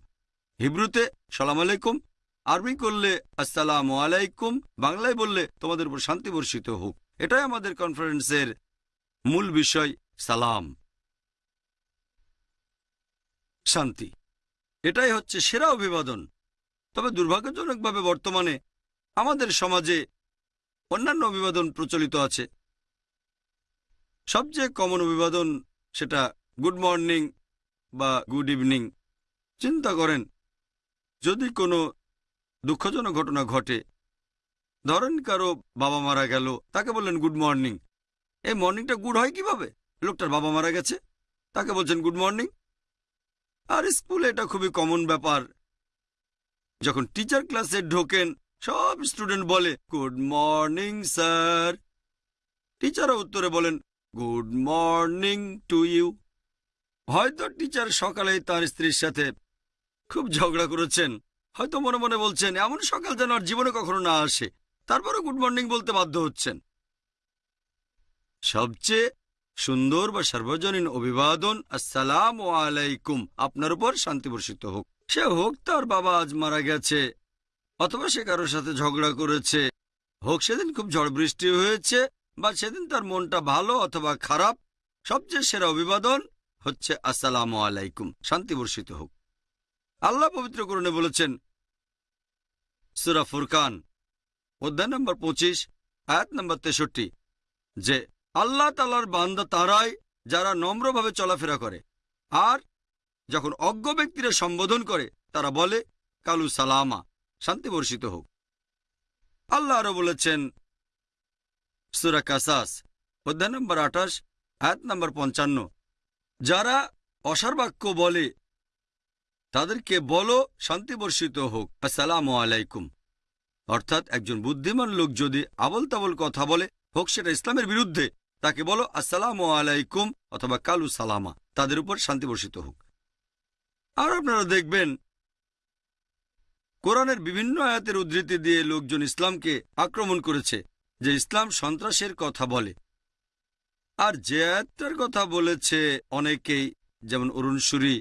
হিব্রুতে, সালাম আলাইকুম। আরবি করলে, আসসালাম আলাইকুম। বাংলায় বললে, তোমাদের উপর শান্তি বর্ষিত হোক। এটাই আমাদের কনফারেন্সের মূল বিষয়, সালাম। শান্তি। এটাই হচ্ছে সেরা অভিবাদন। তবে দুর্ভাগ্যজনকভাবে বর্তমানে আমাদের সমাজে অন্যান্য অভিবাদন প্রচলিত আছে। সবচেয়ে কমন অভিবাদন সেটা গুড মর্নিং বা গুড ইভিনিং চিন্তা করেন, যদি কোনো দুঃখজনক ঘটনা ঘটে, ধরেন কারও বাবা মারা গেল, তাকে বললেন গুড মর্নিং এই মর্নিংটা গুড হয় কীভাবে? লোকটার বাবা মারা গেছে, তাকে বলছেন গুড মর্নিং আর স্কুলে এটা খুবই কমন ব্যাপার যখন টিচার ক্লাসে ঢোকেন, সব স্টুডেন্ট বলে গুড মর্নিং স্যার টিচারও উত্তরে বলেন গুড মর্নিং টু ইউ হয়তো টিচার সকালেই তার স্ত্রীর সাথে খুব ঝগড়া করেছেন। হয়তো মনে মনে বলছেন, এমন সকাল যেন আর জীবনে কখনো না আসে। তারপরে গুড মর্নিং বলতে বাধ্য হচ্ছেন। সবচেয়ে সুন্দর বা সার্বজনীন অভিবাদন, আসসালাম আলাইকুম। আপনার উপর শান্তি বর্ষিত হোক। সে হোক তার বাবা আজ মারা গেছে, অথবা সে কারোর সাথে ঝগড়া করেছে। হোক সেদিন খুব ঝড় বৃষ্টি হয়েছে, বা সেদিন তার মনটা ভালো অথবা খারাপ, সবচেয়ে সেরা অভিবাদন হচ্ছে আসসালাম আলাইকুম, শান্তি বর্ষিত হোক। আল্লাহ পবিত্র করণে বলেছেন, সুরা ফুরকান, অধ্যায় নম্বর পঁচিশ, আয়াত নম্বর তেষট্টি, যে আল্লাহ তালার বান্দা তারাই যারা নম্রভাবে চলাফেরা করে, আর যখন অজ্ঞ ব্যক্তিরা সম্বোধন করে, তারা বলে, কালু সালামা, শান্তি বর্ষিত হোক। আল্লাহ আরও বলেছেন, সুরা কাসাস, অধ্যায় নম্বর আঠাশ, আয়াত নম্বর পঞ্চান্ন, যারা অসার বাক্য বলে, তাদেরকে বলো, শান্তি বর্ষিত হোক, আসসালাম আলাইকুম। অর্থাৎ একজন বুদ্ধিমান লোক যদি আবল তাবল কথা বলে, হোক সেটা ইসলামের বিরুদ্ধে, তাকে বলো, আসসালাম আলাইকুম অথবা কালু সালামা তাদের উপর শান্তি বর্ষিত হোক। আর আপনারা দেখবেন, কোরআনের বিভিন্ন আয়াতের উদ্ধৃতি দিয়ে লোকজন ইসলামকে আক্রমণ করেছে, যে ইসলাম সন্ত্রাসের কথা বলে। আর যে আয়াতটার কথা বলেছে অনেকেই, যেমন অরুণ সুরি,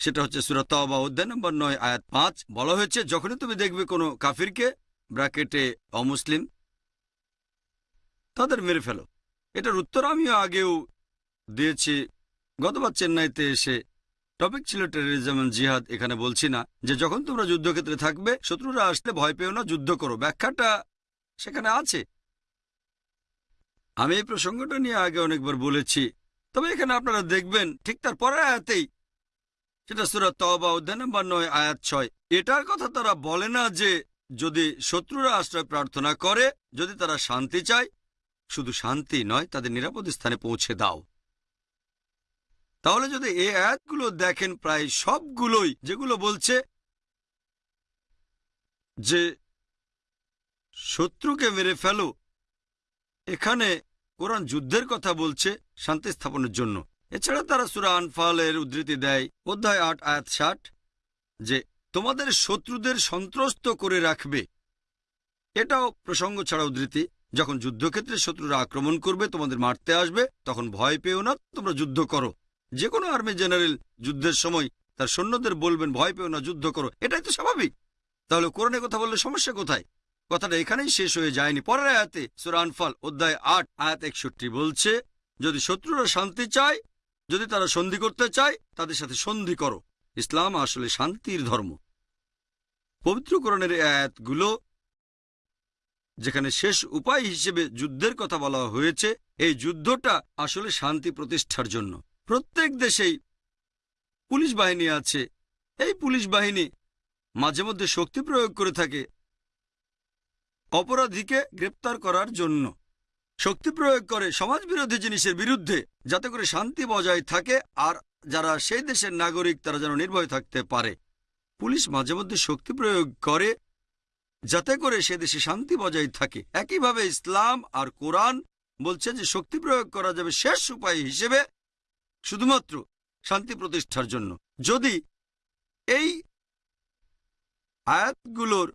সেটা হচ্ছে সুরাত বা অধ্যায় নম্বর নয়, আয়াত পাঁচ, বলা হয়েছে, যখনই তুমি দেখবে কোনো কাফিরকে, ব্র্যাকেটে, অমুসলিম, তাদের মেরে ফেলো। এটার উত্তর আমিও আগেও দিয়েছি। গতবার চেন্নাইতে এসে টপিক ছিল টেরোরিজম এন্ড জিহাদ এখানে বলছি না যে যখন তোমরা যুদ্ধক্ষেত্রে থাকবে, শত্রুরা আসলে ভয় পেও না, যুদ্ধ করো। ব্যাখ্যাটা সেখানে আছে। আমি এই প্রসঙ্গটা নিয়ে আগে অনেকবার বলেছি। তবে এখানে আপনারা দেখবেন, ঠিক তার পরের আয়াতেই সেটা সুরাত তবা অধ্যায় নম্বর নয়, আয়াত ছয়, এটার কথা তারা বলে না যে যদি শত্রুরা আশ্রয় প্রার্থনা করে, যদি তারা শান্তি চায়, শুধু শান্তি নয়, তাদের নিরাপদ স্থানে পৌঁছে দাও। তাহলে যদি এই আয়াতগুলো দেখেন, প্রায় সবগুলোই যেগুলো বলছে যে শত্রুকে মেরে ফেলো, এখানে কোরআন যুদ্ধের কথা বলছে শান্তি স্থাপনের জন্য। এছাড়া তারা সুরা আনফালের উদ্ধৃতি দেয়, অধ্যায় আট, আয়াত ষাট, যে তোমাদের শত্রুদের সন্ত্রস্ত করে রাখবে। এটাও প্রসঙ্গ ছাড়া উদ্ধৃতি। যখন যুদ্ধক্ষেত্রে শত্রুরা আক্রমণ করবে, তোমাদের মারতে আসবে, তখন ভয় পেও না, তোমরা যুদ্ধ করো। যে কোনো আর্মি জেনারেল যুদ্ধের সময় তার সৈন্যদের বলবেন, ভয় পেও না, যুদ্ধ করো। এটাই তো স্বাভাবিক। তাহলে কোরআনে কথা বললে সমস্যা কোথায়? কথাটা এখানেই শেষ হয়ে যায়নি। পরের আয়াতে সুরানফাল অধ্যায় আট, আয়াত একষট্টি বলছে, যদি শত্রুরা শান্তি চায়, যদি তারা সন্ধি করতে চায়, তাদের সাথে সন্ধি করো। ইসলাম আসলে শান্তির ধর্ম। পবিত্রকরণের আয়াতগুলো, যেখানে শেষ উপায় হিসেবে যুদ্ধের কথা বলা হয়েছে, এই যুদ্ধটা আসলে শান্তি প্রতিষ্ঠার জন্য। প্রত্যেক দেশেই পুলিশ বাহিনী আছে। এই পুলিশ বাহিনী মাঝে মধ্যে শক্তি প্রয়োগ করে থাকে অপরাধীকে গ্রেপ্তার করার জন্য। শক্তি প্রয়োগ করে সমাজবিরোধী জিনিসের বিরুদ্ধে যাতে করে শান্তি বজায় থাকে আর যারা সেই দেশের নাগরিক তারা যেন নির্ভয় থাকতে পারে। পুলিশ মাঝে মধ্যে শক্তি প্রয়োগ করে যাতে করে সে দেশে শান্তি বজায় থাকে। একইভাবে ইসলাম আর কোরআন বলছে যে শক্তি প্রয়োগ করা যাবে শেষ উপায় হিসেবে শুধুমাত্র শান্তি প্রতিষ্ঠার জন্য। যদি এই আয়াতগুলোর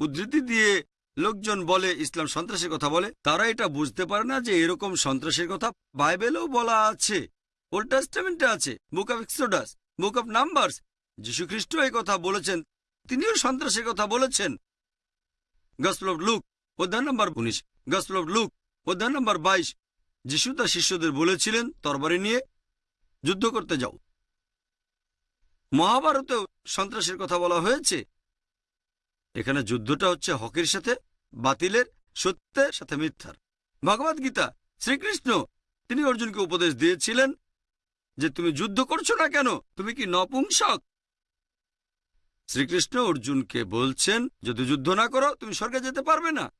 উদ্ধৃতি দিয়ে লোকজন বলে, ইসলাম সন্ত্রাসের কথা বলে, তারা এটা বুঝতে পারে না যে এরকম সন্ত্রাসের কথা বাইবেলেও বলা আছে। ওল্ড টেস্টামেন্টে আছে, book of Exodus, book of যীশু খ্রিস্ট এই কথা বলেছেন, তিনিও সন্ত্রাসের কথা বলেছেন। গসল অফ লুক, অধ্যায় নম্বর উনিশ, গসল অফ লুক, অধ্যায় নম্বর বাইশ। যিশু তার শিষ্যদের বলেছিলেন, তরবারি নিয়ে যুদ্ধ করতে যাও। মহাভারতেও সন্ত্রাসের কথা বলা হয়েছে। এখানে যুদ্ধটা হচ্ছে হকের সাথে, বাতিলের সত্যের সাথে মিথ্যার। ভগবদ গীতা, শ্রীকৃষ্ণ, তিনি অর্জুনকে উপদেশ দিয়েছিলেন যে তুমি যুদ্ধ করছ না কেন? তুমি কি নপুংসক? শ্রীকৃষ্ণ অর্জুনকে বলছেন, যদি যুদ্ধ না করো, তুমি স্বর্গে যেতে পারবে না।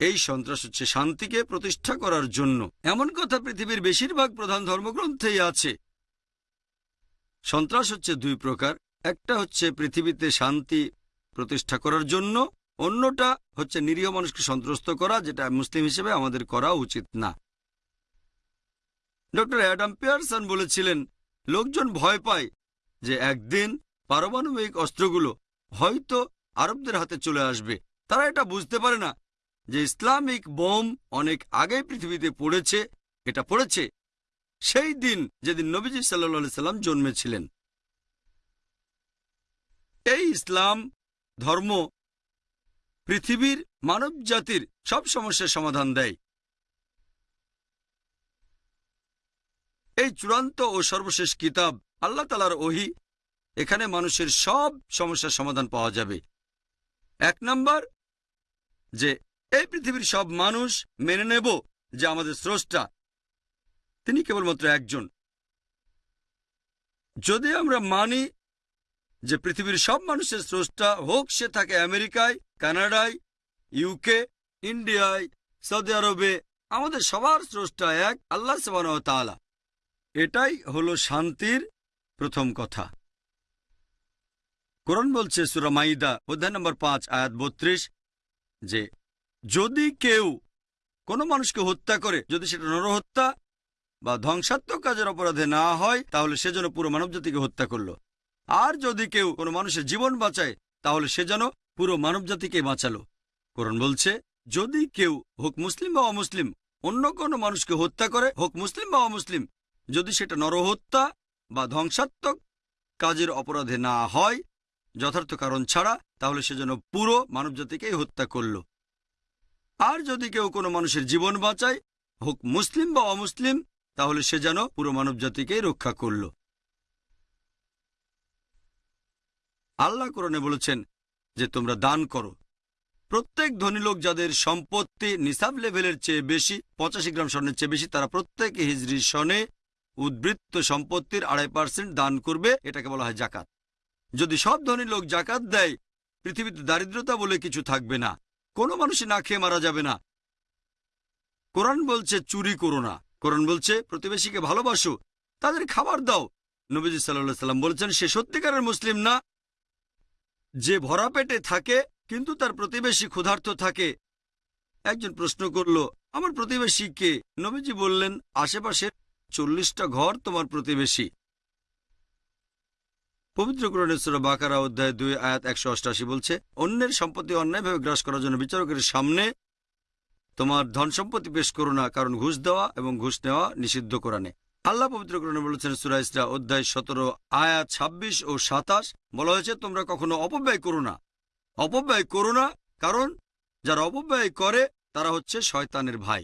এই সন্ত্রাস হচ্ছে শান্তিকে প্রতিষ্ঠা করার জন্য। এমন কথা পৃথিবীর বেশিরভাগ প্রধান ধর্মগ্রন্থেই আছে। সন্ত্রাস হচ্ছে দুই প্রকার। একটা হচ্ছে পৃথিবীতে শান্তি প্রতিষ্ঠা করার জন্য, অন্যটা হচ্ছে নিরীহ মানুষকে সন্ত্রস্ত করা, যেটা মুসলিম হিসেবে আমাদের করা উচিত না। ডক্টর অ্যাডাম পিয়ারসন বলেছিলেন, লোকজন ভয় পায় যে একদিন পারমাণবিক অস্ত্রগুলো হয়তো আরবদের হাতে চলে আসবে। তারা এটা বুঝতে পারে না যে ইসলামিক বোম অনেক আগেই পৃথিবীতে পড়েছে, এটা পড়েছে, সেই দিন যেদিন নবীজি সাল্লা সাল্লাম জন্মেছিলেন। এই ইসলাম ধর্ম পৃথিবীর মানব জাতির সব সমস্যার সমাধান দেয়। এই চূড়ান্ত ও সর্বশেষ কিতাব আল্লাহ তালার ওহি, এখানে মানুষের সব সমস্যার সমাধান পাওয়া যাবে। এক নম্বর, যে এই পৃথিবীর সব মানুষ মেনে নেব যে আমাদের স্রষ্টা, তিনি কেবলমাত্র একজন। যদি আমরা মানি যে পৃথিবীর সব মানুষের স্রষ্টা হোক, সে থাকে আমেরিকায়, কানাডায় ইউকে ইন্ডিয়ায়, সৌদি আরবে, আমাদের সবার স্রষ্টা এক, আল্লাহ তাআলা। এটাই হলো শান্তির প্রথম কথা। কোরআন বলছে, সুরা মাইদা, অধ্যায় নম্বর পাঁচ, আয়াত বত্রিশ, যে যদি কেউ কোনো মানুষকে হত্যা করে, যদি সেটা নরহত্যা বা ধ্বংসাত্মক কাজের অপরাধে না হয়, তাহলে সে যেন পুরো মানবজাতিকে হত্যা করল। আর যদি কেউ কোনো মানুষের জীবন বাঁচায়, তাহলে সে যেন পুরো মানবজাতিকে বাঁচালো। কোরআন বলছে, যদি কেউ হোক মুসলিম বা অমুসলিম, অন্য কোনো মানুষকে হত্যা করে, হোক মুসলিম বা অমুসলিম, যদি সেটা নরহত্যা বা ধ্বংসাত্মক কাজের অপরাধে না হয়, যথার্থ কারণ ছাড়া, তাহলে সে যেন পুরো মানবজাতিকেই হত্যা করল। আর যদি কেউ কোনো মানুষের জীবন বাঁচায়, হোক মুসলিম বা অমুসলিম, তাহলে সে যেন পুরো মানবজাতিকেই রক্ষা করল। আল্লাহ কোরআনে বলেছেন যে তোমরা দান করো। প্রত্যেক ধনী লোক যাদের সম্পত্তি নিসাব লেভেলের চেয়ে বেশি, পঁচাশি গ্রাম স্বর্ণের চেয়ে বেশি, তারা প্রত্যেক হিজড়ি সনে উদ্বৃত্ত সম্পত্তির আড়াই পার্সেন্ট দান করবে, এটাকে বলা হয় জাকাত। যদি সব ধনী লোক জাকাত দেয়, পৃথিবীতে দারিদ্রতা বলে কিছু থাকবে না। কোনো মানুষই না খেয়ে মারা যাবে না। কোরআন বলছে, চুরি করো না। কোরআন বলছে, প্রতিবেশীকে ভালোবাসো, তাদের খাবার দাও। নবীজি সাল্লাহ সাল্লাম বলছেন, সে সত্যিকারের মুসলিম না। যে ভরা পেটে থাকে, কিন্তু তার প্রতিবেশী ক্ষুধার্ত থাকে। একজন প্রশ্ন করল, আমার প্রতিবেশী কে? নবীজি বললেন, আশেপাশের চল্লিশটা ঘর তোমার প্রতিবেশী। পবিত্র গ্রহণেশ্বর বাকারা অধ্যায় দুই, আয়াত একশো অষ্টাশি বলছে, অন্যের সম্পত্তি অন্যায়ভাবে গ্রাস করার জন্য বিচারকের সামনে তোমার ধন সম্পত্তি পেশ করো না, কারণ ঘুষ দেওয়া এবং ঘুষ নেওয়া নিষিদ্ধ কোরআনে। আল্লাহ পবিত্র গ্রহণে বলেছেন সুরাইসরা অধ্যায় সতেরো, আয়াত ২৬ ও সাতাশ, বলা হয়েছে, তোমরা কখনো অপব্যয় করো না। অপব্যয় করো না, কারণ যারা অপব্যয় করে, তারা হচ্ছে শয়তানের ভাই।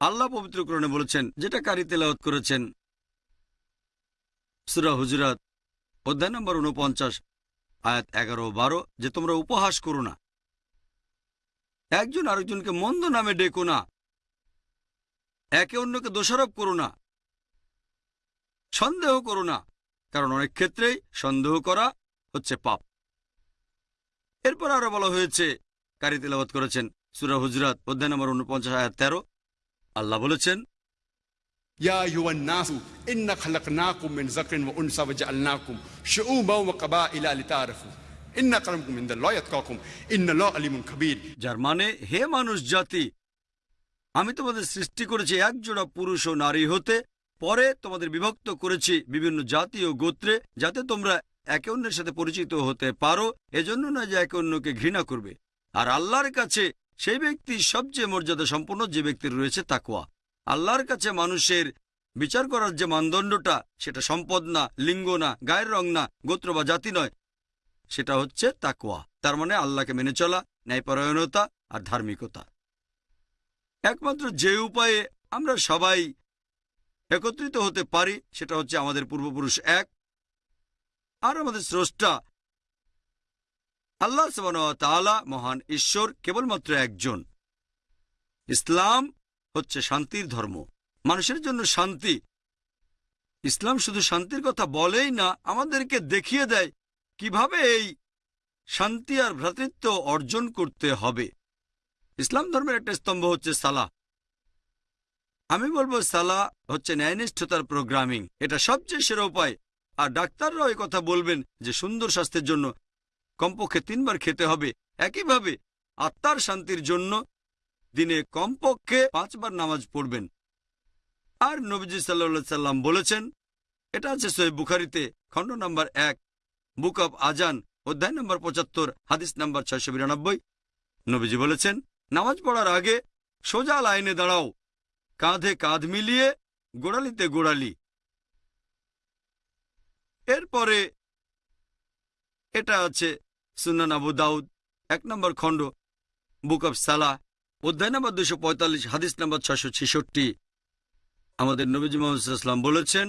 আল্লাহ পবিত্রকরণে বলেছেন, যেটা কারি তেলাওয়াত করেছেন সুরা হুজরাত, অধ্যায় নম্বর উনপঞ্চাশ আয়াত এগারো বারো, যে তোমরা উপহাস করো না। একজন আরেকজনকে মন্দ নামে ডেকো না। একে অন্যকে দোষারোপ করো না। সন্দেহ করো না, কারণ অনেক ক্ষেত্রেই সন্দেহ করা হচ্ছে পাপ। এরপর আরও বলা হয়েছে, কারি তেলাবাত করেছেন সুরা হুজরাত, অধ্যায় নম্বর উনপঞ্চাশ আয়াত তেরো। আল্লাহ বলেছেন يا أيها الناس إنا خلقناكم من ذكر وأنثى وجعلناكم شعوبا وقبائل لتعارفوا إن أكرمكم عند الله يتقاكم إن الله عليم خبير যার মানে হে মানুষ জাতি আমি তোমাদের সৃষ্টি করেছি এক জোড়া পুরুষ ও নারী হতে পরে তোমাদের বিভক্ত করেছি বিভিন্ন জাতি ও গোত্রে যাতে তোমরা একে অন্যের সাথে পরিচিত হতে পারো এজন্য না যে একে অন্যকে ঘৃণা করবে আর আল্লাহর কাছে সেই ব্যক্তি সবচেয়ে মর্যাদা সম্পন্ন যে ব্যক্তির রয়েছে তাকোয়া আল্লাহর কাছে মানুষের বিচার করার যে মানদণ্ডটা, সেটা সম্পদ না, লিঙ্গ না, গায়ের রং না, গোত্র বা জাতি নয়, সেটা হচ্ছে তাকোয়া তার মানে আল্লাহকে মেনে চলা, ন্যায়পরায়ণতা আর ধার্মিকতা। একমাত্র যে উপায়ে আমরা সবাই একত্রিত হতে পারি, সেটা হচ্ছে আমাদের পূর্বপুরুষ এক আর আমাদের স্রষ্টা। আল্লাহ তাআলা মহান ঈশ্বর, কেবলমাত্র একজন। ইসলাম হচ্ছে শান্তির ধর্ম। মানুষের জন্য শান্তি। ইসলাম শুধু শান্তির কথা বলেই না, আমাদেরকে দেখিয়ে দেয় কীভাবে এই শান্তি আর ভ্রাতৃত্ব অর্জন করতে হবে। ইসলাম ধর্মের একটা স্তম্ভ হচ্ছে সালা আমি বলব সালা হচ্ছে ন্যায়নিষ্ঠতার প্রোগ্রামিং। এটা সবচেয়ে সেরা উপায়। আর ডাক্তাররাও কথা বলবেন যে সুন্দর স্বাস্থ্যের জন্য কমপক্ষে তিনবার খেতে হবে। একইভাবে আত্মার শান্তির জন্য দিনে কমপক্ষে পাঁচবার নামাজ পড়বেন। আর নবীজি সাল্লা সাল্লাম বলেছেন, এটা আছে সোহেব বুখারিতে, খণ্ড নাম্বার এক, বুক অব আজান অধ্যায় নম্বর পঁচাত্তর, হাদিস নাম্বার ছয়শো বিরানব্বই। নবীজি বলেছেন, নামাজ পড়ার আগে সোজা লাইনে দাঁড়াও, কাঁধে কাঁধ মিলিয়ে গোড়ালিতে গোড়ালি। এরপরে এটা আছে সুনান আবু দাউদ, এক নম্বর খণ্ড, বুক অব সালাহ অধ্যায় নম্বর দুশো পঁয়তাল্লিশ, হাদিস নম্বর ছশো ছেষট্টি। আমাদের নবীজি মোহাম্মদাম বলেছেন,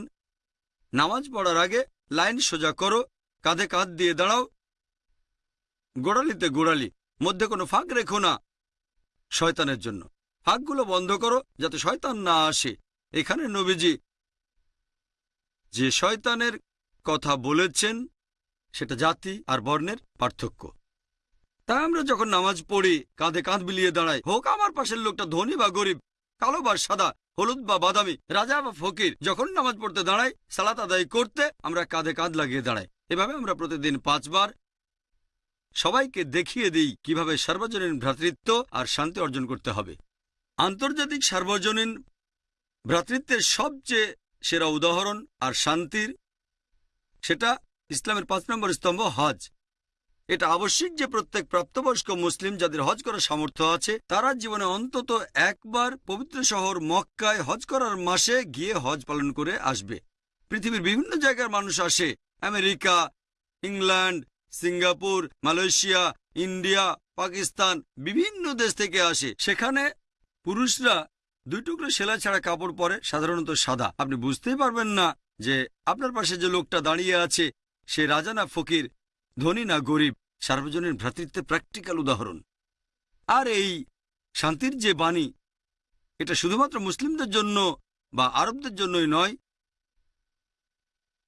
নামাজ পড়ার আগে লাইন সোজা করো, কাঁধে কাঁধ দিয়ে দাঁড়াও, গোড়ালিতে গোড়ালি, মধ্যে কোনো ফাঁক রেখো না শয়তানের জন্য। ফাঁকগুলো বন্ধ করো যাতে শয়তান না আসে। এখানে নবীজি যে শয়তানের কথা বলেছেন, সেটা জাতি আর বর্ণের পার্থক্য। তাই আমরা যখন নামাজ পড়ি, কাঁধে কাঁধ বিলিয়ে দাঁড়াই, হোক আমার পাশের লোকটা ধনী বা গরিব, কালো বা সাদা, হলুদ বা বাদামি, রাজা বা ফকির, যখন নামাজ পড়তে দাঁড়াই, সালাত আদায় করতে আমরা কাঁধে কাঁধ লাগিয়ে দাঁড়াই। এভাবে আমরা প্রতিদিন পাঁচবার সবাইকে দেখিয়ে দিই কীভাবে সার্বজনীন ভ্রাতৃত্ব আর শান্তি অর্জন করতে হবে। আন্তর্জাতিক সার্বজনীন ভ্রাতৃত্বের সবচেয়ে সেরা উদাহরণ আর শান্তির, সেটা ইসলামের পাঁচ নম্বর স্তম্ভ হজ। এটা আবশ্যিক যে প্রত্যেক প্রাপ্তবয়স্ক মুসলিম যাদের হজ করার সামর্থ্য আছে, তারা জীবনে অন্তত একবার পবিত্র শহর মক্কায় হজ করার মাসে গিয়ে হজ পালন করে আসবে। পৃথিবীর বিভিন্ন জায়গার মানুষ আসে। America, England, Singapore, Malaysia, India, Pakistan বিভিন্ন দেশ থেকে আসে। সেখানে পুরুষরা দুই টুকরো সেলাই ছাড়া কাপড় পরে সাধারণত সাদা। আপনি বুঝতেই পারবেন না যে আপনার পাশে যে লোকটা দাঁড়িয়ে আছে, সে রাজা না ফকির ধনী না গরিব, সার্বজনীন ভ্রাতৃত্বের প্র্যাকটিক্যাল উদাহরণ। আর এই শান্তির যে বাণী, এটা শুধুমাত্র মুসলিমদের জন্য বা আরবদের জন্যই নয়।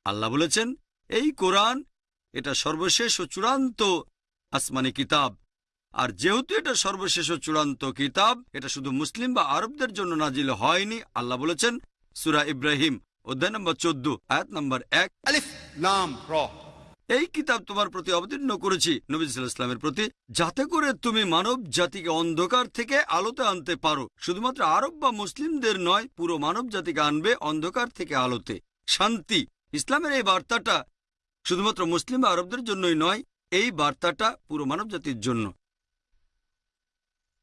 আল্লাহ বলেছেন, এই কোরআন এটা সর্বশেষ ও চূড়ান্ত আসমানি কিতাব। আর যেহেতু এটা সর্বশেষ ও চূড়ান্ত কিতাব, এটা শুধু মুসলিম বা আরবদের জন্য নাজিল হয়নি, আল্লাহ বলেছেন, সুরা ইব্রাহিম, অধ্যায় নম্বর চোদ্দ, আয়াত নম্বর এক। আলিফ নাম এই কিতাব তোমার প্রতি অবতীর্ণ করেছি নবী ইসলামের প্রতি, যাতে করে তুমি মানব জাতিকে অন্ধকার থেকে আলোতে আনতে পারো। শুধুমাত্র আরব বা মুসলিমদের নয়, পুরো মানব জাতিকে আনবে অন্ধকার থেকে আলোতে। শান্তি, ইসলামের এই বার্তাটা শুধুমাত্র মুসলিম আরবদের জন্যই নয়, এই বার্তাটা পুরো মানব জাতির জন্য।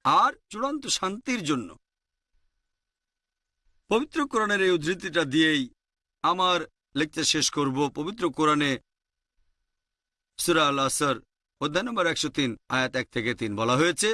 আর চূড়ান্ত শান্তির জন্য। পবিত্র কোরআনের এই উদ্ধৃতিটা দিয়েই আমার লেকচার শেষ করব। পবিত্র কোরআনে সুরা আল অধ্যায় নম্বর একশো তিন আয়াত এক থেকে তিন বলা হয়েছে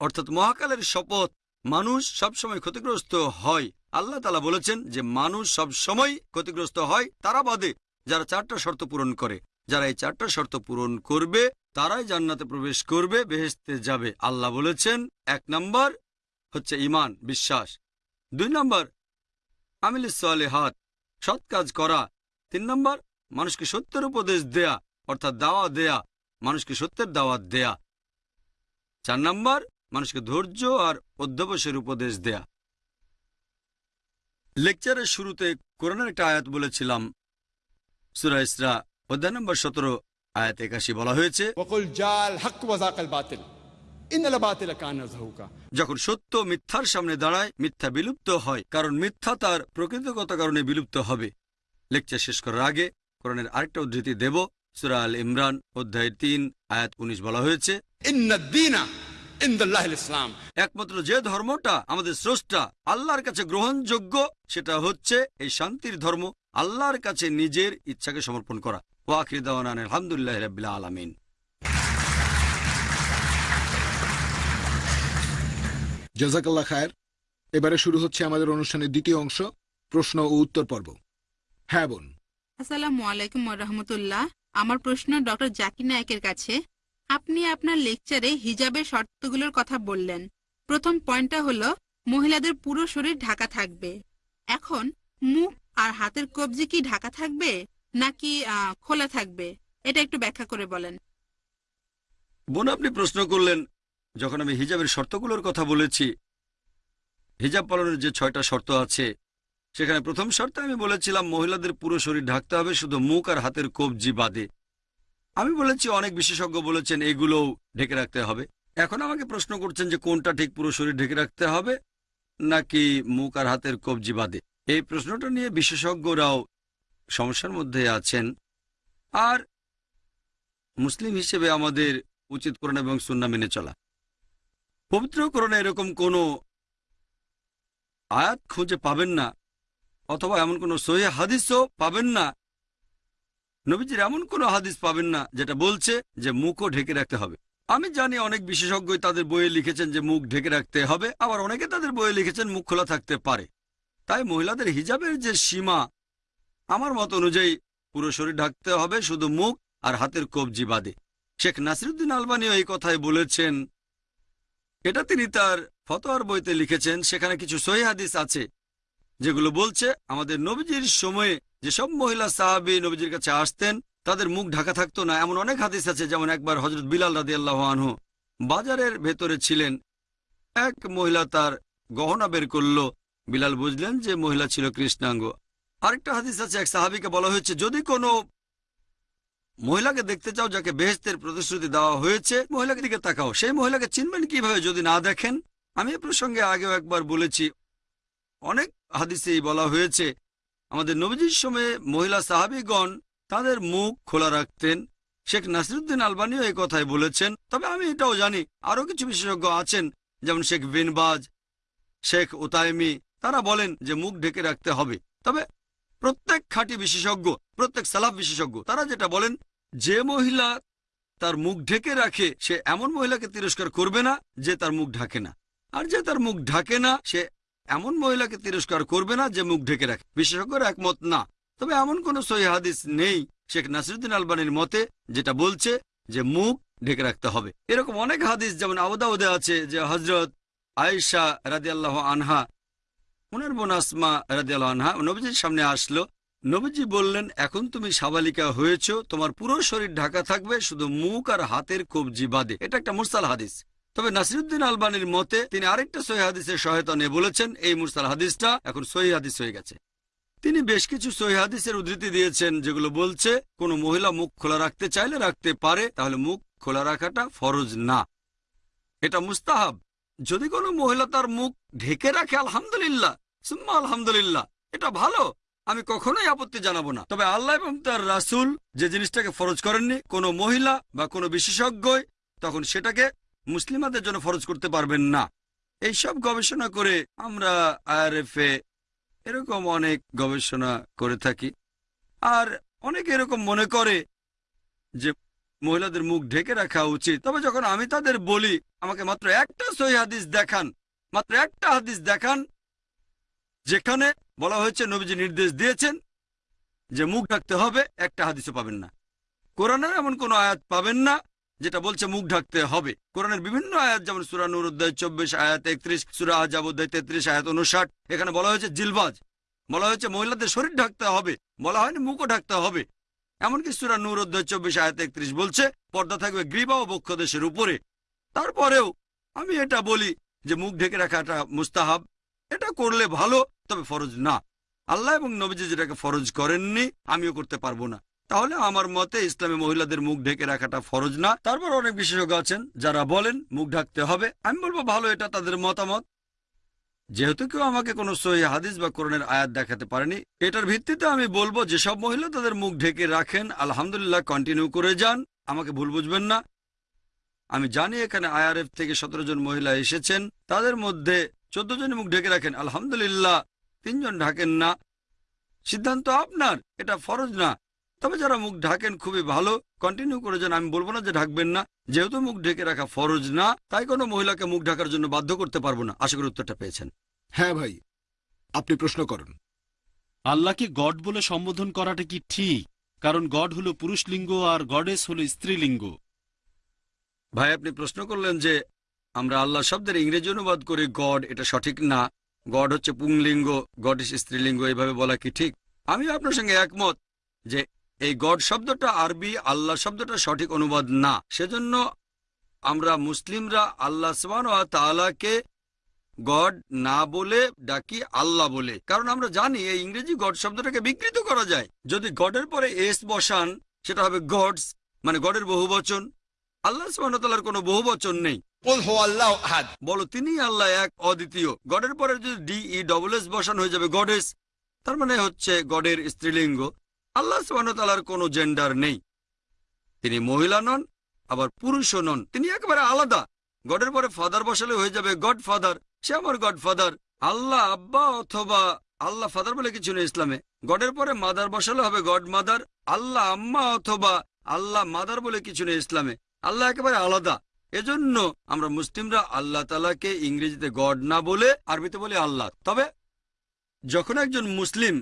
অর্থাৎ মহাকালের শপথ মানুষ সবসময় ক্ষতিগ্রস্ত হয়। আল্লাহ তালা বলেছেন যে মানুষ সবসময় ক্ষতিগ্রস্ত হয় তারা বাদে যারা চারটা শর্ত পূরণ করে। যারা এই চারটা শর্ত পূরণ করবে তারাই জান্নাতে প্রবেশ করবে বেহেস্তে যাবে। আল্লাহ বলেছেন এক নম্বর হচ্ছে ইমান বিশ্বাস। দুই নম্বর, আমিল হাত সৎ কাজ করা। তিন নম্বর, মানুষকে সত্যের উপদেশ দেয়া, অর্থাৎ দাওয়া দেয়া, মানুষকে সত্যের দাওয়াত দেয়া। চার নাম্বার, মানুষকে ধৈর্য আর অধ্যবসের উপদেশ দেয়া। লেকচারের শুরুতে কোরআনের একটা আয়াত বলেছিলাম, সুরা ইসরা, অধ্যায় নম্বর সতেরো, আয়াত একাশি বলা হয়েছে যখন সত্য মিথ্যার সামনে দাঁড়ায় মিথ্যা বিলুপ্ত হয় কারণ মিথ্যা তার প্রকৃতগত কারণে বিলুপ্ত হবে। লেকচার শেষ করার আগে কোরআনের আরেকটা উদ্ধৃতি দেব সুরা আল ইমরান অধ্যায় তিন আয়াত উনিশ বলা হয়েছে ইসলাম একমাত্র যে ধর্মটা আমাদের স্রষ্টা আল্লাহর কাছে গ্রহণযোগ্য সেটা হচ্ছে এই শান্তির ধর্ম আল্লাহর কাছে নিজের ইচ্ছাকে সমর্পণ করা। ওয়াকিদান আলহামদুলিল্লাহ রবিল্লা আলমিন। জাজাকাল্লা খায়ের। এবারে শুরু হচ্ছে আমাদের অনুষ্ঠানের দ্বিতীয় অংশ প্রশ্ন ও উত্তর পর্ব। হ্যাঁ বোন। আসসালামু আলাইকুম রহমতুল্লাহ। আমার প্রশ্ন ডক্টর জাকির নায়কের কাছে। আপনি আপনার লেকচারে হিজাবের শর্তগুলোর কথা বললেন। প্রথম পয়েন্টটা হলো মহিলাদের পুরো শরীর ঢাকা থাকবে। এখন মুখ আর হাতের কবজি কি ঢাকা থাকবে নাকি আহ, খোলা থাকবে? এটা একটু ব্যাখ্যা করে বলেন। বোন আপনি প্রশ্ন করলেন যখন আমি হিজাবের শর্তগুলোর কথা বলেছি, হিজাব পালনের যে ছয়টা শর্ত আছে, সেখানে প্রথম শর্তে আমি বলেছিলাম, মহিলাদের পুরো শরীর ঢাকতে হবে, শুধু মুখ আর হাতের কবজি বাদে। আমি বলেছি, অনেক বিশেষজ্ঞ বলেছেন, এগুলোও ঢেকে রাখতে হবে। এখন আমাকে প্রশ্ন করছেন যে, কোনটা ঠিক পুরো শরীর ঢেকে রাখতে হবে, নাকি মুখ আর হাতের কবজি বাদে? এই প্রশ্নটা নিয়ে বিশেষজ্ঞরাও সমস্যার মধ্যে আছেন। আর মুসলিম হিসেবে আমাদের উচিত করণ এবং সুন্না মেনে চলা। পবিত্র করণে এরকম কোনো আয়াত খুঁজে পাবেন না, অথবা এমন কোনো সহি হাদিসও পাবেন না। নবীজির এমন কোনো হাদিস পাবেন না, যেটা বলছে যে মুখও ঢেকে রাখতে হবে। আমি জানি অনেক বিশেষজ্ঞই তাদের বইয়ে লিখেছেন যে মুখ ঢেকে রাখতে হবে, আবার অনেকে তাদের বইয়ে লিখেছেন মুখ খোলা থাকতে পারে। তাই মহিলাদের হিজাবের যে সীমা, আমার মত অনুযায়ী পুরো শরীর ঢাকতে হবে শুধু মুখ আর হাতের কবজি বাদে। শেখ নাসিরুদ্দিন আলবানিও এই কথাই বলেছেন এটা তিনি তার ফতোয়ার বইতে লিখেছেন, সেখানে কিছু সহি হাদিস আছে, যেগুলো বলছে, আমাদের নবীজির সময়ে যেসব মহিলা সাহাবি নবীজির কাছে আসতেন, তাদের মুখ ঢাকা থাকতো না। এমন অনেক হাদিস আছে, যেমন একবার হজরত বিলাল রাদি আনহু বাজারের ভেতরে ছিলেন, এক মহিলা তার গহনা বের করল। বিলাল বুঝলেন যে মহিলা ছিল কৃষ্ণাঙ্গ। আরেকটা হাদিস আছে, এক সাহাবিকে বলা হয়েছে, যদি কোনো মহিলাকে দেখতে চাও, যাকে বেহেস্তের প্রতিশ্রুতি দেওয়া হয়েছে, মহিলাকে দিকে তাকাও। সেই মহিলাকে চিনবেন কীভাবে যদি না দেখেন? আমি এ প্রসঙ্গে আগেও একবার বলেছি। অনেক হাদিসেই বলা হয়েছে, আমাদের নবীজির সময়ে মহিলা সাহাবিগণ তাদের মুখ খোলা রাখতেন। শেখ নাসিরুদ্দিন আলবানিও এই কথাই বলেছেন। তবে আমি এটাও জানি, আরও কিছু বিশেষজ্ঞ আছেন, যেমন শেখ বিনবাজ, শেখ ওতায়মি তারা বলেন যে মুখ ঢেকে রাখতে হবে। তবে প্রত্যেক খাঁটি বিশেষজ্ঞ, প্রত্যেক সালাফ বিশেষজ্ঞ, তারা যেটা বলেন, যে মহিলা তার মুখ ঢেকে রাখে, সে এমন মহিলাকে তিরস্কার করবে না যে তার মুখ ঢাকে না। আর যে তার মুখ ঢাকে না, সে এমন মহিলাকে তিরস্কার করবে না যে মুখ ঢেকে রাখে। বিশেষজ্ঞরা একমত না। তবে এমন কোন সহি নেই শেখ নাসিরুদ্দিন আলবানির মতে যেটা বলছে যে মুখ ঢেকে রাখতে হবে। এরকম অনেক হাদিস, যেমন আবদাউদে আছে যে হজরত আয়েশা রাদিয়াল্লাহ আনহা ওনার বোন আসমা আনহা, নবীজির সামনে আসলো। নবীজি বললেন, এখন তুমি সাবালিকা হয়েছ, তোমার পুরো শরীর ঢাকা থাকবে, শুধু মুখ আর হাতের কবজি বাদে। এটা একটা মুরসাল হাদিস। তবে নাসিরুদ্দিন আলবানির মতে, তিনি আরেকটা সহি হাদিসের সহায়তা নিয়ে বলেছেন, এই মুরসাল হাদিসটা এখন সহি হাদিস হয়ে গেছে। তিনি বেশ কিছু সহি হাদিসের উদ্ধৃতি দিয়েছেন, যেগুলো বলছে, কোনো মহিলা মুখ খোলা রাখতে চাইলে রাখতে পারে, তাহলে মুখ খোলা রাখাটা ফরজ না। এটা মুস্তাহাব। যদি কোনো মহিলা তার মুখ ঢেকে রাখে, আলহামদুলিল্লাহ সুম্মা আলহামদুলিল্লাহ। এটা ভালো। আমি কখনোই আপত্তি জানাব না। তবে আল্লাহ এবং তার রাসূল যে জিনিসটাকে ফরজ করেননি, কোনো মহিলা বা কোনো বিশেষজ্ঞই তখন সেটাকে মুসলিমাদের জন্য ফরজ করতে পারবেন না। এইসব গবেষণা করে আমরা আইআরএফে এরকম অনেক গবেষণা করে থাকি। আর অনেকে এরকম মনে করে যে মহিলাদের মুখ ঢেকে রাখা উচিত। তবে যখন আমি তাদের বলি, আমাকে মাত্র একটা সহি হাদিস দেখান, মাত্র একটা হাদিস দেখান যেখানে বলা হয়েছে, নবীজি নির্দেশ দিয়েছেন যে মুখ ঢাকতে হবে, একটা হাদিসও পাবেন না। কোরআনের এমন কোনো আয়াত পাবেন না যেটা বলছে মুখ ঢাকতে হবে। কোরআনের বিভিন্ন আয়াত, যেমন সুরা নুর অধ্যায় চব্বিশ, আয়াত একত্রিশ, সুরা আজাব অধ্যায় তেত্রিশ, আয়াত উনষাট এখানে বলা হয়েছে জিলবাজ। বলা হয়েছে মহিলাদের শরীর ঢাকতে হবে, বলা হয়নি মুখও ঢাকতে হবে। এমনকি সুরা নূর অধ্যায় চব্বিশ, আয়াত একত্রিশ বলছে, পর্দা থাকবে গ্রীবা ও বক্ষদেশের উপরে। তারপরেও আমি এটা বলি যে মুখ ঢেকে রাখাটা মুস্তাহাব। এটা করলে ভালো, তবে ফরজ না। আল্লাহ এবং নবীজি যেটাকে ফরজ করেননি, আমিও করতে পারব না। তাহলে আমার মতে ইসলামে মহিলাদের মুখ ঢেকে রাখাটা ফরজ না। তারপর অনেক বিশেষজ্ঞ আছেন, যারা বলেন মুখ ঢাকতে হবে। আমি বলব ভালো, এটা তাদের মতামত। যেহেতু কেউ আমাকে কোনো সহি হাদিস বা কোরআনের আয়াত দেখাতে পারেনি, এটার ভিত্তিতে আমি বলব যেসব মহিলা তাদের মুখ ঢেকে রাখেন, আলহামদুলিল্লাহ কন্টিনিউ করে যান, আমাকে ভুল বুঝবেন না। আমি জানি এখানে আইআরএফ থেকে সতেরো জন মহিলা এসেছেন, তাদের মধ্যে চোদ্দ জন মুখ ঢেকে রাখেন আলহামদুলিল্লাহ তিনজন ঢাকেন না। সিদ্ধান্ত আপনার এটা ফরজ না। তবে যারা মুখ ঢাকেন খুবই ভালো কন্টিনিউ করে যান আমি বলব না যে ঢাকবেন না। যেহেতু মুখ ঢেকে রাখা ফরজ না তাই কোনো মহিলাকে মুখ ঢাকার জন্য বাধ্য করতে পারব না। আশা করি উত্তরটা পেয়েছেন। হ্যাঁ ভাই আপনি প্রশ্ন করুন। আল্লাহকে গড বলে সম্বোধন করাটা কি ঠিক? কারণ গড হলো পুরুষ লিঙ্গ আর গডেস হলো স্ত্রীলিঙ্গ। ভাই আপনি প্রশ্ন করলেন যে আমরা আল্লাহ শব্দের ইংরেজি অনুবাদ করি গড, এটা সঠিক না। গড হচ্ছে পুংলিঙ্গ, গড স্ত্রীলিঙ্গ, এইভাবে বলা কি ঠিক? আমি আপনার সঙ্গে একমত যে এই গড শব্দটা আরবি, আল্লাহ শব্দটা সঠিক অনুবাদ না। সেজন্য আমরা মুসলিমরা আল্লাহ সমান তাআলাকে গড না বলে ডাকি আল্লাহ বলে। কারণ আমরা জানি এই ইংরেজি গড শব্দটাকে বিকৃত করা যায়। যদি গডের পরে এস বসান, সেটা হবে গডস মানে গডের বহুবচন। আল্লাহ সুবহানাহু কোনো বহুবচন নেই। বলো তিনি আল্লাহ এক, অদ্বিতীয়। গডের পরে যদি ডি, ই ডবল এস বসান হয়ে যাবে, গডেস, তার মানে হচ্ছে গডের স্ত্রীলিঙ্গ। আল্লাহ সুবাহতালার কোনো জেন্ডার নেই। তিনি মহিলা নন, আবার পুরুষও নন। তিনি একেবারে আলাদা। গডের পরে ফাদার বসালে হয়ে যাবে গড ফাদার সে আমার গড ফাদার আল্লাহ আব্বা অথবা আল্লাহ ফাদার বলে কিছু নেই ইসলামে। গডের পরে মাদার বসালে হবে গড মাদার আল্লাহ আম্মা অথবা আল্লাহ মাদার বলে কিছু নেই ইসলামে। আল্লাহ একেবারে আলাদা। এজন্য আমরা মুসলিমরা আল্লাহ তালাকে ইংরেজিতে গড না বলে আরবিতে বলি আল্লাহ। তবে যখন একজন মুসলিম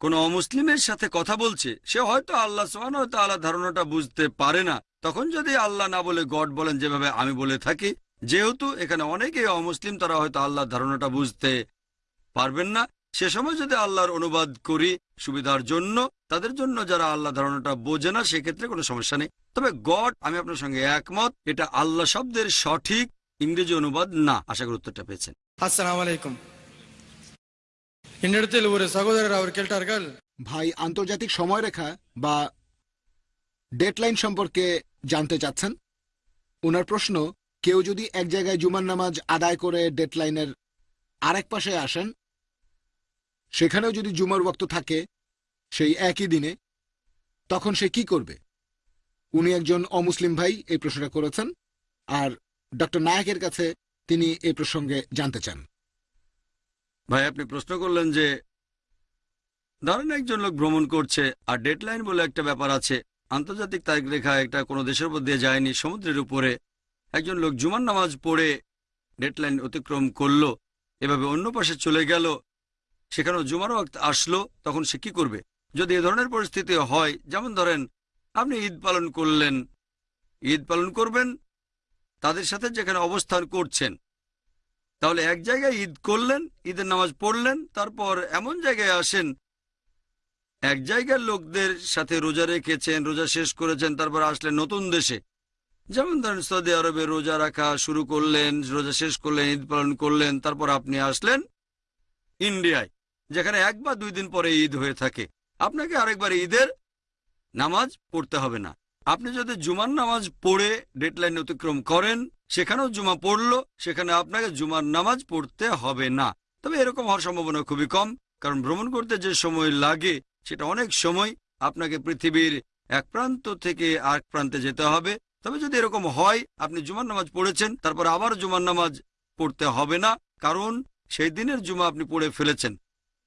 কোন অমুসলিমের সাথে কথা বলছে, সে হয়তো আল্লাহ সোহান হয়তো আল্লাহ ধারণাটা বুঝতে পারে না। তখন যদি আল্লাহ না বলে গড বলেন যেভাবে আমি বলে থাকি, যেহেতু এখানে অনেকেই অমুসলিম, তারা হয়তো আল্লাহর ধারণাটা বুঝতে পারবেন না। সে সময় যদি আল্লাহর অনুবাদ করি সুবিধার জন্য তাদের জন্য যারা আল্লাহ ধারণাটা বোঝে না সেক্ষেত্রে কোনো সমস্যা নেই তবে গড আমি আপনার সঙ্গে একমত এটা আল্লাহ শব্দের সঠিক ইংরেজি অনুবাদ না আশা করি উত্তরটা পেয়েছেন அஸ்ஸலாமு அலைக்கும் என்னிடத்தில் ஒரு சகோதரர் அவர் கேட்டார்கள் ভাই আন্তর্জাতিক সময়রেখা বা ডেডলাইন সম্পর্কে জানতে চাচ্ছেন ওনার প্রশ্ন কেউ যদি এক জায়গায় জুমার নামাজ আদায় করে ডেডলাইনের আরেক পাশে আসেন সেখানেও যদি জুমার বক্ত থাকে, সেই একই দিনে, তখন সে কি করবে? উনি একজন অমুসলিম ভাই এই প্রশ্নটা করেছেন, আর ডক্টর নায়কের কাছে তিনি এই প্রসঙ্গে জানতে চান। ভাই, আপনি প্রশ্ন করলেন যে, ধরেন একজন লোক ভ্রমণ করছে, আর ডেডলাইন বলে একটা ব্যাপার আছে, আন্তর্জাতিক তারিখ রেখা একটা কোনো দেশের উপর দিয়ে যায়নি, সমুদ্রের উপরে, একজন লোক জুমার নামাজ পড়ে ডেডলাইন অতিক্রম করল, এভাবে অন্য পাশে চলে গেল সেখানেও জুমার ওয়াক্ত আসলো, তখন সে কি করবে? যদি এ ধরনের পরিস্থিতি হয়, যেমন ধরেন আপনি ঈদ পালন করলেন, ঈদ পালন করবেন, তাদের সাথে যেখানে অবস্থান করছেন, তাহলে এক জায়গায় ঈদ করলেন, ঈদের নামাজ পড়লেন, তারপর এমন জায়গায় আসেন, এক জায়গার লোকদের সাথে রোজা রেখেছেন, রোজা শেষ করেছেন, তারপর আসলেন নতুন দেশে। যেমন ধরেন সৌদি আরবে রোজা রাখা শুরু করলেন, রোজা শেষ করলেন, ঈদ পালন করলেন, তারপর আপনি আসলেন ইন্ডিয়ায়। যেখানে এক বা দুই দিন পরে ঈদ হয়ে থাকে। আপনাকে আরেকবার ঈদের নামাজ পড়তে হবে না। আপনি যদি জুমার নামাজ পড়ে ডেডলাইন অতিক্রম করেন, সেখানেও জুমা পড়ল, সেখানে আপনাকে জুমার নামাজ পড়তে হবে না। তবে এরকম হওয়ার সম্ভাবনা খুবই কম, কারণ ভ্রমণ করতে যে সময় লাগে, সেটা অনেক সময় আপনাকে পৃথিবীর এক প্রান্ত থেকে আরেক প্রান্তে যেতে হবে। তবে যদি এরকম হয়, আপনি জুমার নামাজ পড়েছেন, তারপর আবার জুমার নামাজ পড়তে হবে না, কারণ সেই দিনের জুমা আপনি পড়ে ফেলেছেন।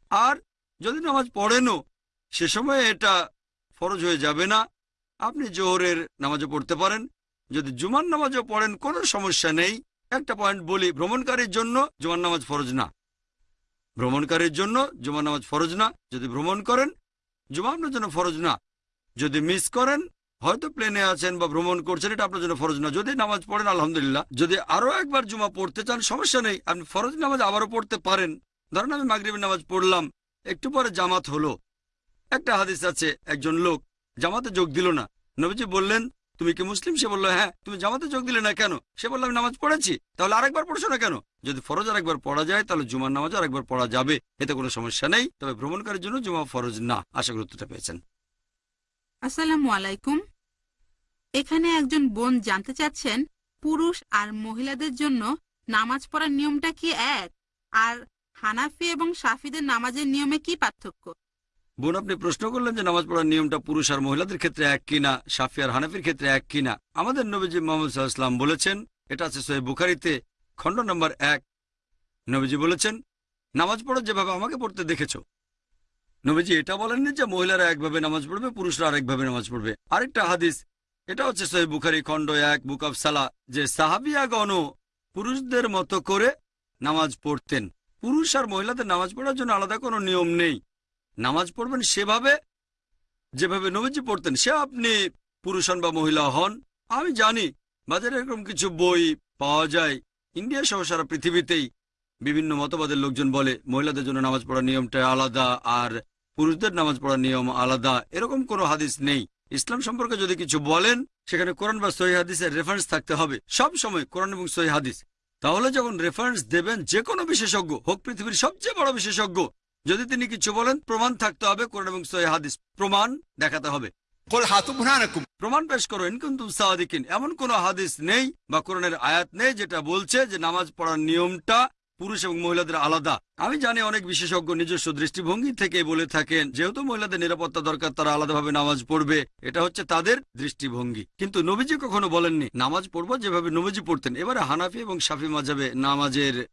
আর যদি নামাজ পড়েনও, সে সময় এটা ফরজ হয়ে যাবে না। আপনি জোহরের নামাজও পড়তে পারেন। যদি জুমার নামাজও পড়েন, কোনো সমস্যা নেই। একটা পয়েন্ট বলি, ভ্রমণকারীর জন্য জুমার নামাজ ফরজ না। ভ্রমণকারীর জন্য জুমার নামাজ ফরজ না। যদি ভ্রমণ করেন, জুমা জন্য ফরজ না। যদি মিস করেন, হয়তো প্লেনে আছেন বা ভ্রমণ করছেন, এটা আপনার জন্য ফরজ না। যদি নামাজ পড়েন, আলহামদুলিল্লাহ। যদি আরও একবার জুমা পড়তে চান, সমস্যা নেই। আপনি ফরজ নামাজ আবারও পড়তে পারেন। ধরেন আমি মাগরিবের নামাজ পড়লাম, একটু পরে জামাত হলো। একটা হাদিস আছে, একজন লোক জামাতে যোগ দিল না। নবীজি বললেন, তুমি কি মুসলিম? সে বলল হ্যাঁ তুমি জামাতে যোগ দিলে না কেন? সে বলল, আমি নামাজ পড়েছি, তাহলে আরেকবার পড়ছো না কেন? যদি ফরজ আরেকবার পড়া যায়, তাহলে জুমার নামাজ আরেকবার পড়া যাবে। এতে কোনো সমস্যা নেই, তবে ভ্রমণকারীর জন্য জুমা ফরজ না। আশা গুরুত্বটা পেয়েছেন। আসসালামু আলাইকুম। এখানে একজন বোন জানতে চাচ্ছেন, পুরুষ আর মহিলাদের জন্য নামাজ পড়ার নিয়মটা কি এক? আর হানাফি এবং সাফিদের নামাজের নিয়মে কি পার্থক্য? বোন, আপনি প্রশ্ন করলেন যে নামাজ পড়ার নিয়মটা পুরুষ আর মহিলাদের ক্ষেত্রে এক কিনা সাফি আর হানাফির ক্ষেত্রে এক কিনা আমাদের নবীজি মোহাম্মদ সাল্লাহাম বলেছেন, এটা আছে সোহেব বুখারিতে, খণ্ড নম্বর এক। নবীজি বলেছেন, নামাজ পড়ো যেভাবে আমাকে পড়তে দেখেছ। নবীজি এটা বলেননি যে মহিলারা একভাবে নামাজ পড়বে, পুরুষরা আরেকভাবে নামাজ পড়বে। আরেকটা হাদিস, এটা হচ্ছে সোহেব বুখারি খণ্ড এক, বুক অফ সালা যে সাহাবিয়াগণ পুরুষদের মতো করে নামাজ পড়তেন। পুরুষ আর মহিলাদের নামাজ পড়ার জন্য আলাদা কোনো নিয়ম নেই। নামাজ পড়বেন সেভাবে, যেভাবে নবীজি পড়তেন, সে আপনি পুরুষ হন বা মহিলা হন। আমি জানি, বাজারে এরকম কিছু বই পাওয়া যায়। ইন্ডিয়া সহ সারা পৃথিবীতেই বিভিন্ন মতবাদের লোকজন বলে, মহিলাদের জন্য নামাজ পড়ার নিয়মটা আলাদা আর পুরুষদের নামাজ পড়ার নিয়ম আলাদা। এরকম কোনো হাদিস নেই। ইসলাম সম্পর্কে যদি কিছু বলেন, সেখানে কোরআন বা সহি হাদিসের রেফারেন্স থাকতে হবে। সব সময় কোরআন এবং সহি হাদিস। তাহলে যখন রেফারেন্স দেবেন যে কোনো বিশেষজ্ঞ হোক পৃথিবীর সবচেয়ে বড় বিশেষজ্ঞ যদি তিনি কিছু বলেন প্রমাণ থাকতে হবে কোরআন এবং হাদিস প্রমাণ দেখাতে হবে। প্রমাণ পেশ করেন কিন্তু সাদিকিন। এমন কোন হাদিস নেই বা কোরআনের আয়াত নেই যেটা বলছে যে নামাজ পড়ার নিয়মটা পুরুষ এবং মহিলাদের আলাদা। আমি জানি অনেক বিশেষজ্ঞ নিজস্ব দৃষ্টিভঙ্গি থেকে বলে থাকেন, যেহেতু মহিলাদের নিরাপত্তা দরকার, তারা আলাদাভাবে নামাজ পড়বে। এটা হচ্ছে তাদের দৃষ্টিভঙ্গি। কিন্তু নবীজি কখনো বলেননি, নামাজ পড়ব যেভাবে নবীজি পড়তেন। এবারে হানাফি এবং সাফি মাঝাবে নামাজের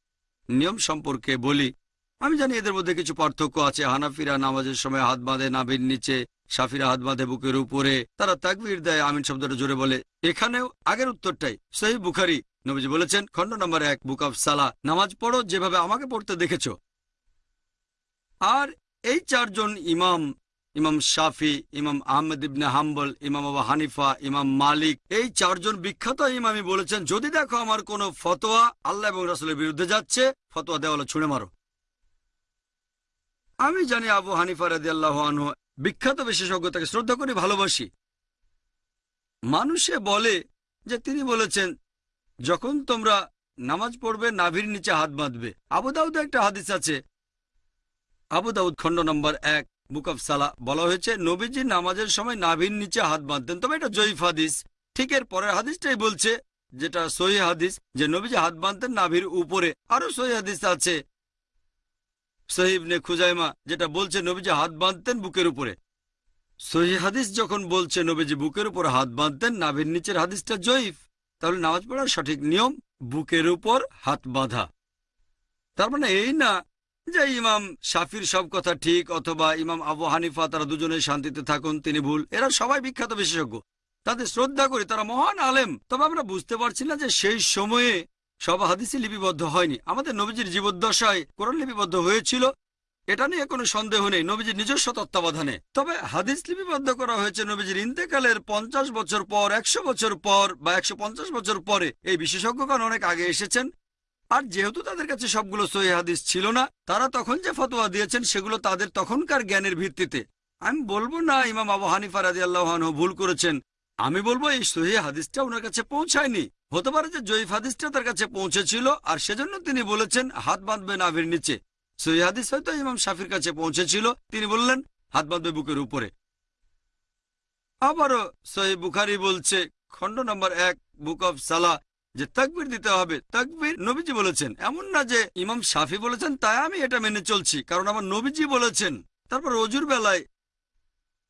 নিয়ম সম্পর্কে বলি। আমি জানি এদের মধ্যে কিছু পার্থক্য আছে। হানাফিরা নামাজের সময় হাত বাঁধে নাভির নিচে সাফিরা হাত বাঁধে বুকের উপরে। তারা তাকবির দেয়, আমিন শব্দটা জোরে বলে। এখানেও আগের উত্তরটাই। সহি বুখারি নবীজি বলেছেন, খণ্ড নম্বর এক, বুক অফ সালা নামাজ পড়ো যেভাবে আমাকে পড়তে দেখেছ। আর এই চারজন ইমাম ইমাম শাফি, ইমাম আহমেদ ইবনে হাম্বল, ইমাম আবা হানিফা, ইমাম মালিক, এই চারজন বিখ্যাত ইমামই বলেছেন, যদি দেখো আমার কোনো ফতোয়া আল্লাহ এবং রাসুলের বিরুদ্ধে যাচ্ছে, ফতোয়া দেওয়ালে ছুঁড়ে মারো। আমি জানি আবু হানিফা রাদি আল্লাহ বিখ্যাত বিশেষজ্ঞ, তাকে শ্রদ্ধা করি, ভালোবাসি। মানুষে বলে যে, তিনি বলেছেন যখন তোমরা নামাজ পড়বে, নাভির নিচে হাত বাঁধবে। আবু দাউদে একটা হাদিস আছে। আবু দাউদ খণ্ড নম্বর এক, বুক অফ সালা বলা হয়েছে, নবীজি নামাজের সময় নাভির নিচে হাত বাঁধতেন। তবে এটা জয়ীফ হাদিস। ঠিক এর পরের হাদিসটাই বলছে, যেটা সহি হাদিস, যে নবীজি হাত বাঁধতেন নাভির উপরে। আরও সহি হাদিস আছে সহিবনে খুজাইমা, যেটা বলছে, নবীজি হাত বাঁধতেন বুকের উপরে। সহি হাদিস যখন বলছে, নবীজি বুকের উপর হাত বাঁধতেন, নাভির নিচের হাদিসটা জয়ীফ। তাহলে নামাজ পড়ার সঠিক নিয়ম বুকের উপর হাত বাঁধা। তার মানে এই না যে ইমাম শাফির সব কথা ঠিক অথবা ইমাম আবু হানিফা তারা দুজনে শান্তিতে থাকুন, তিনি ভুল। এরা সবাই বিখ্যাত বিশেষজ্ঞ। তাদের শ্রদ্ধা করি তারা মহান আলেম। তবে আমরা বুঝতে পারছি না যে সেই সময়ে সব হাদিসই লিপিবদ্ধ হয়নি। আমাদের নবীজির জীবদ্দশায় কোরআন লিপিবদ্ধ হয়েছিল। এটা নিয়ে কোনো সন্দেহ নেই, নবীজির নিজস্ব তত্ত্বাবধানে। তবে হাদিস লিপিবদ্ধ করা হয়েছে নবীজির ইন্তেকালের পঞ্চাশ বছর পর, একশো বছর পর বা একশো পঞ্চাশ বছর পরে। এই বিশেষজ্ঞগণ অনেক আগে এসেছেন। আর যেহেতু তাদের কাছে সবগুলো সহি হাদিস ছিল না, তারা তখন যে ফতোয়া দিয়েছেন সেগুলো তাদের তখনকার জ্ঞানের ভিত্তিতে। আমি বলব না, ইমাম আবু হানিফা রাজি আল্লাহ ভুল করেছেন। আমি বলব এই সহি হাদিসটা ওনার কাছে পৌঁছায়নি। হতে পারে যে জয়ীফ হাদিসটা তার কাছে পৌঁছেছিল, আর সেজন্য তিনি বলেছেন, হাত বাঁধবে নাভির নিচে। সহি হাদিস হয়তো ইমাম শাফির কাছে পৌঁছেছিল। তিনি বললেন, হাত বাঁধবে বুকের উপরে। আবারও সহি বুখারি বলছে, খণ্ড নম্বর এক, বুক অফ সালা, যে তাকবির দিতে হবে। তাকবির নবীজি বলেছেন। এমন না যে ইমাম শাফি বলেছেন, তাই আমি এটা মেনে চলছি। কারণ আমার নবীজি বলেছেন। তারপর অজুর বেলায়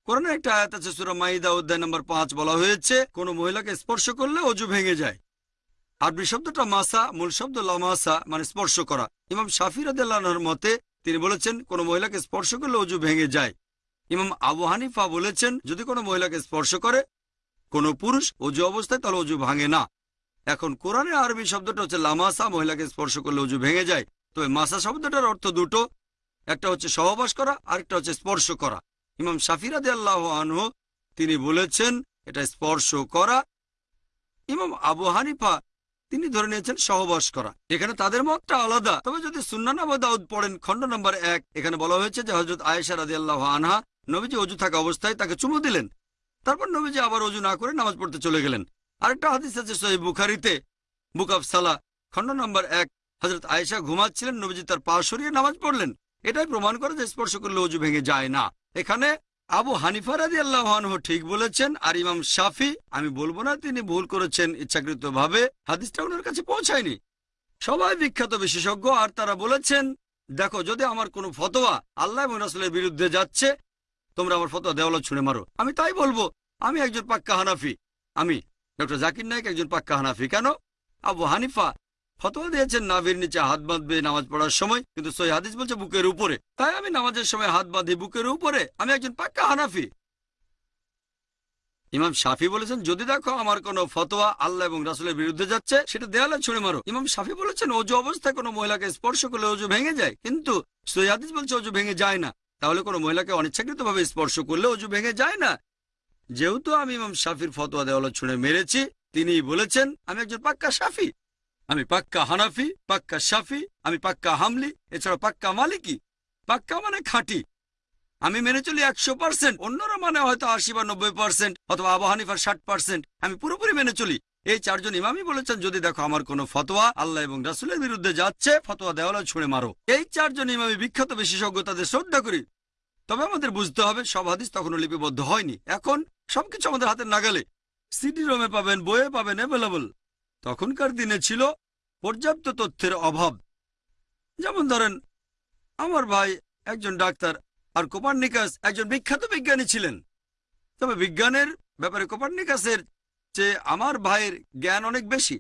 কোরআনের একটা আয়াত আছে, সুরা মাইদা অধ্যায় নম্বর পাঁচ বলা হয়েছে, কোন মহিলাকে স্পর্শ করলে অজু ভেঙে যায়। আরবি শব্দটা মাসা, মূল শব্দ লামাসা মানে স্পর্শ করা। ইমাম শাফির আদাল্লাহর মতে, তিনি বলেছেন, কোন মহিলাকে স্পর্শ করলে অজু ভেঙে যায়। ইমাম আবু হানিফা বলেছেন, যদি কোনো মহিলাকে স্পর্শ করে, কোনো পুরুষ অজু অবস্থায় তাহলে অজু ভাঙে না। এখন কোরআনে আরবি শব্দটা হচ্ছে লামাসা, মহিলাকে স্পর্শ করলে অজু ভেঙে যায়। তবে মাসা শব্দটার অর্থ দুটো, একটা হচ্ছে সহবাস করা, আরেকটা হচ্ছে স্পর্শ করা। ইমাম শাফিরাদে আল্লাহ আনহু, তিনি বলেছেন, এটা স্পর্শ করা। ইমাম আবু হানিফা তিনি ধরে নিয়েছেন সহবাস করা এখানে তাদের মতটা আলাদা। তবে যদি সুন্নান আবু দাউদ পড়েন, খণ্ড নম্বর এক, এখানে বলা হয়েছে যে হজরত আয়েশা রাজি আল্লাহ আনহা নবীজি অজু থাকা অবস্থায় তাকে চুমু দিলেন। তারপর নবীজি আবার অজু না করে নামাজ পড়তে চলে গেলেন। আরেকটা হাদিস আছে সহি বুখারিতে, বুক অফ সালা, খণ্ড নম্বর এক হজরত আয়েশা ঘুমাচ্ছিলেন, নবীজি তার পা সরিয়ে নামাজ পড়লেন। এটাই প্রমাণ করে যে স্পর্শ করলে অজু ভেঙে যায় না। এখানে আবু হানিফা রাজি আল্লাহ ঠিক বলেছেন, আর ইমাম শাফি, আমি বলব না তিনি ভুল করেছেন ইচ্ছাকৃত ভাবে হাদিসটা ওনার কাছে পৌঁছায়নি। সবাই বিখ্যাত বিশেষজ্ঞ, আর তারা বলেছেন, দেখো, যদি আমার কোনো ফতোয়া আল্লাহ রাসুলের বিরুদ্ধে যাচ্ছে, তোমরা আমার ফতোয়া দেওয়ালা ছুঁড়ে মারো। আমি তাই বলব, আমি একজন পাক্কা হানাফি। আমি, ডক্টর জাকির নায়ক একজন পাক্কা হানাফি। কেন? আবু হানিফা ফতোয়া দিয়েছেন নাভির নিচে হাত বাঁধবে নামাজ পড়ার সময়, কিন্তু সই হাদিস বলছে বুকের উপরে। তাই আমি নামাজের সময় হাত বাঁধি বুকের উপরে, আমি একজন পাক্কা হানাফি। ইমাম শাফি বলেছেন, যদি দেখো আমার কোনো ফতোয়া আল্লাহ এবং রাসুলের বিরুদ্ধে যাচ্ছে, সেটা দেয়ালে ছুঁড়ে মারো। ইমাম শাফি বলেছেন, অজু অবস্থায় কোনো মহিলাকে স্পর্শ করলে অজু ভেঙে যায়, কিন্তু সই হাদিস বলছে অজু ভেঙে যায় না। তাহলে কোনো মহিলাকে অনিচ্ছাকৃতভাবে স্পর্শ করলে অজু ভেঙে যায় না। যেহেতু আমি ইমাম শাফির ফতোয়া দেওয়ালা ছুঁড়ে মেরেছি তিনি বলেছেন, আমি একজন পাক্কা শাফি। আমি পাক্কা হানাফি, পাক্কা শাফি, আমি পাক্কা হামলি এছাড়া পাক্কা মালিকি। পাক্কা মানে খাঁটি। আমি মেনে চলি একশো পার্সেন্ট, অন্যরা মানে হয়তো আশি বা নব্বই পার্সেন্ট অথবা আবু হানিফার ষাট পার্সেন্ট। আমি পুরোপুরি মেনে চলি। এই চারজন ইমামই বলেছেন, যদি দেখো আমার কোনো ফতোয়া, আল্লাহ এবং রাসুলের বিরুদ্ধে যাচ্ছে, ফতোয়া দেওয়ালা ছুঁড়ে মারো। এই চারজন ইমামি বিখ্যাত বিশেষজ্ঞ তাদের শ্রদ্ধা করি। তবে আমাদের বুঝতে হবে, সব হাদিস তখনও লিপিবদ্ধ হয়নি। এখন সবকিছু আমাদের হাতের নাগালে। সিডি রোমে পাবেন, বইয়ে পাবেন অ্যাভেলেবল তখনকার দিনে ছিল পর্যাপ্ত তথ্যের অভাব। যেমন ধরেন, আমার ভাই একজন ডাক্তার আর কোপার্নিকাস একজন বিখ্যাত বিজ্ঞানী ছিলেন। তবে বিজ্ঞানের ব্যাপারে কোপার্নিকাসের চেয়ে আমার ভাইয়ের জ্ঞান অনেক বেশি।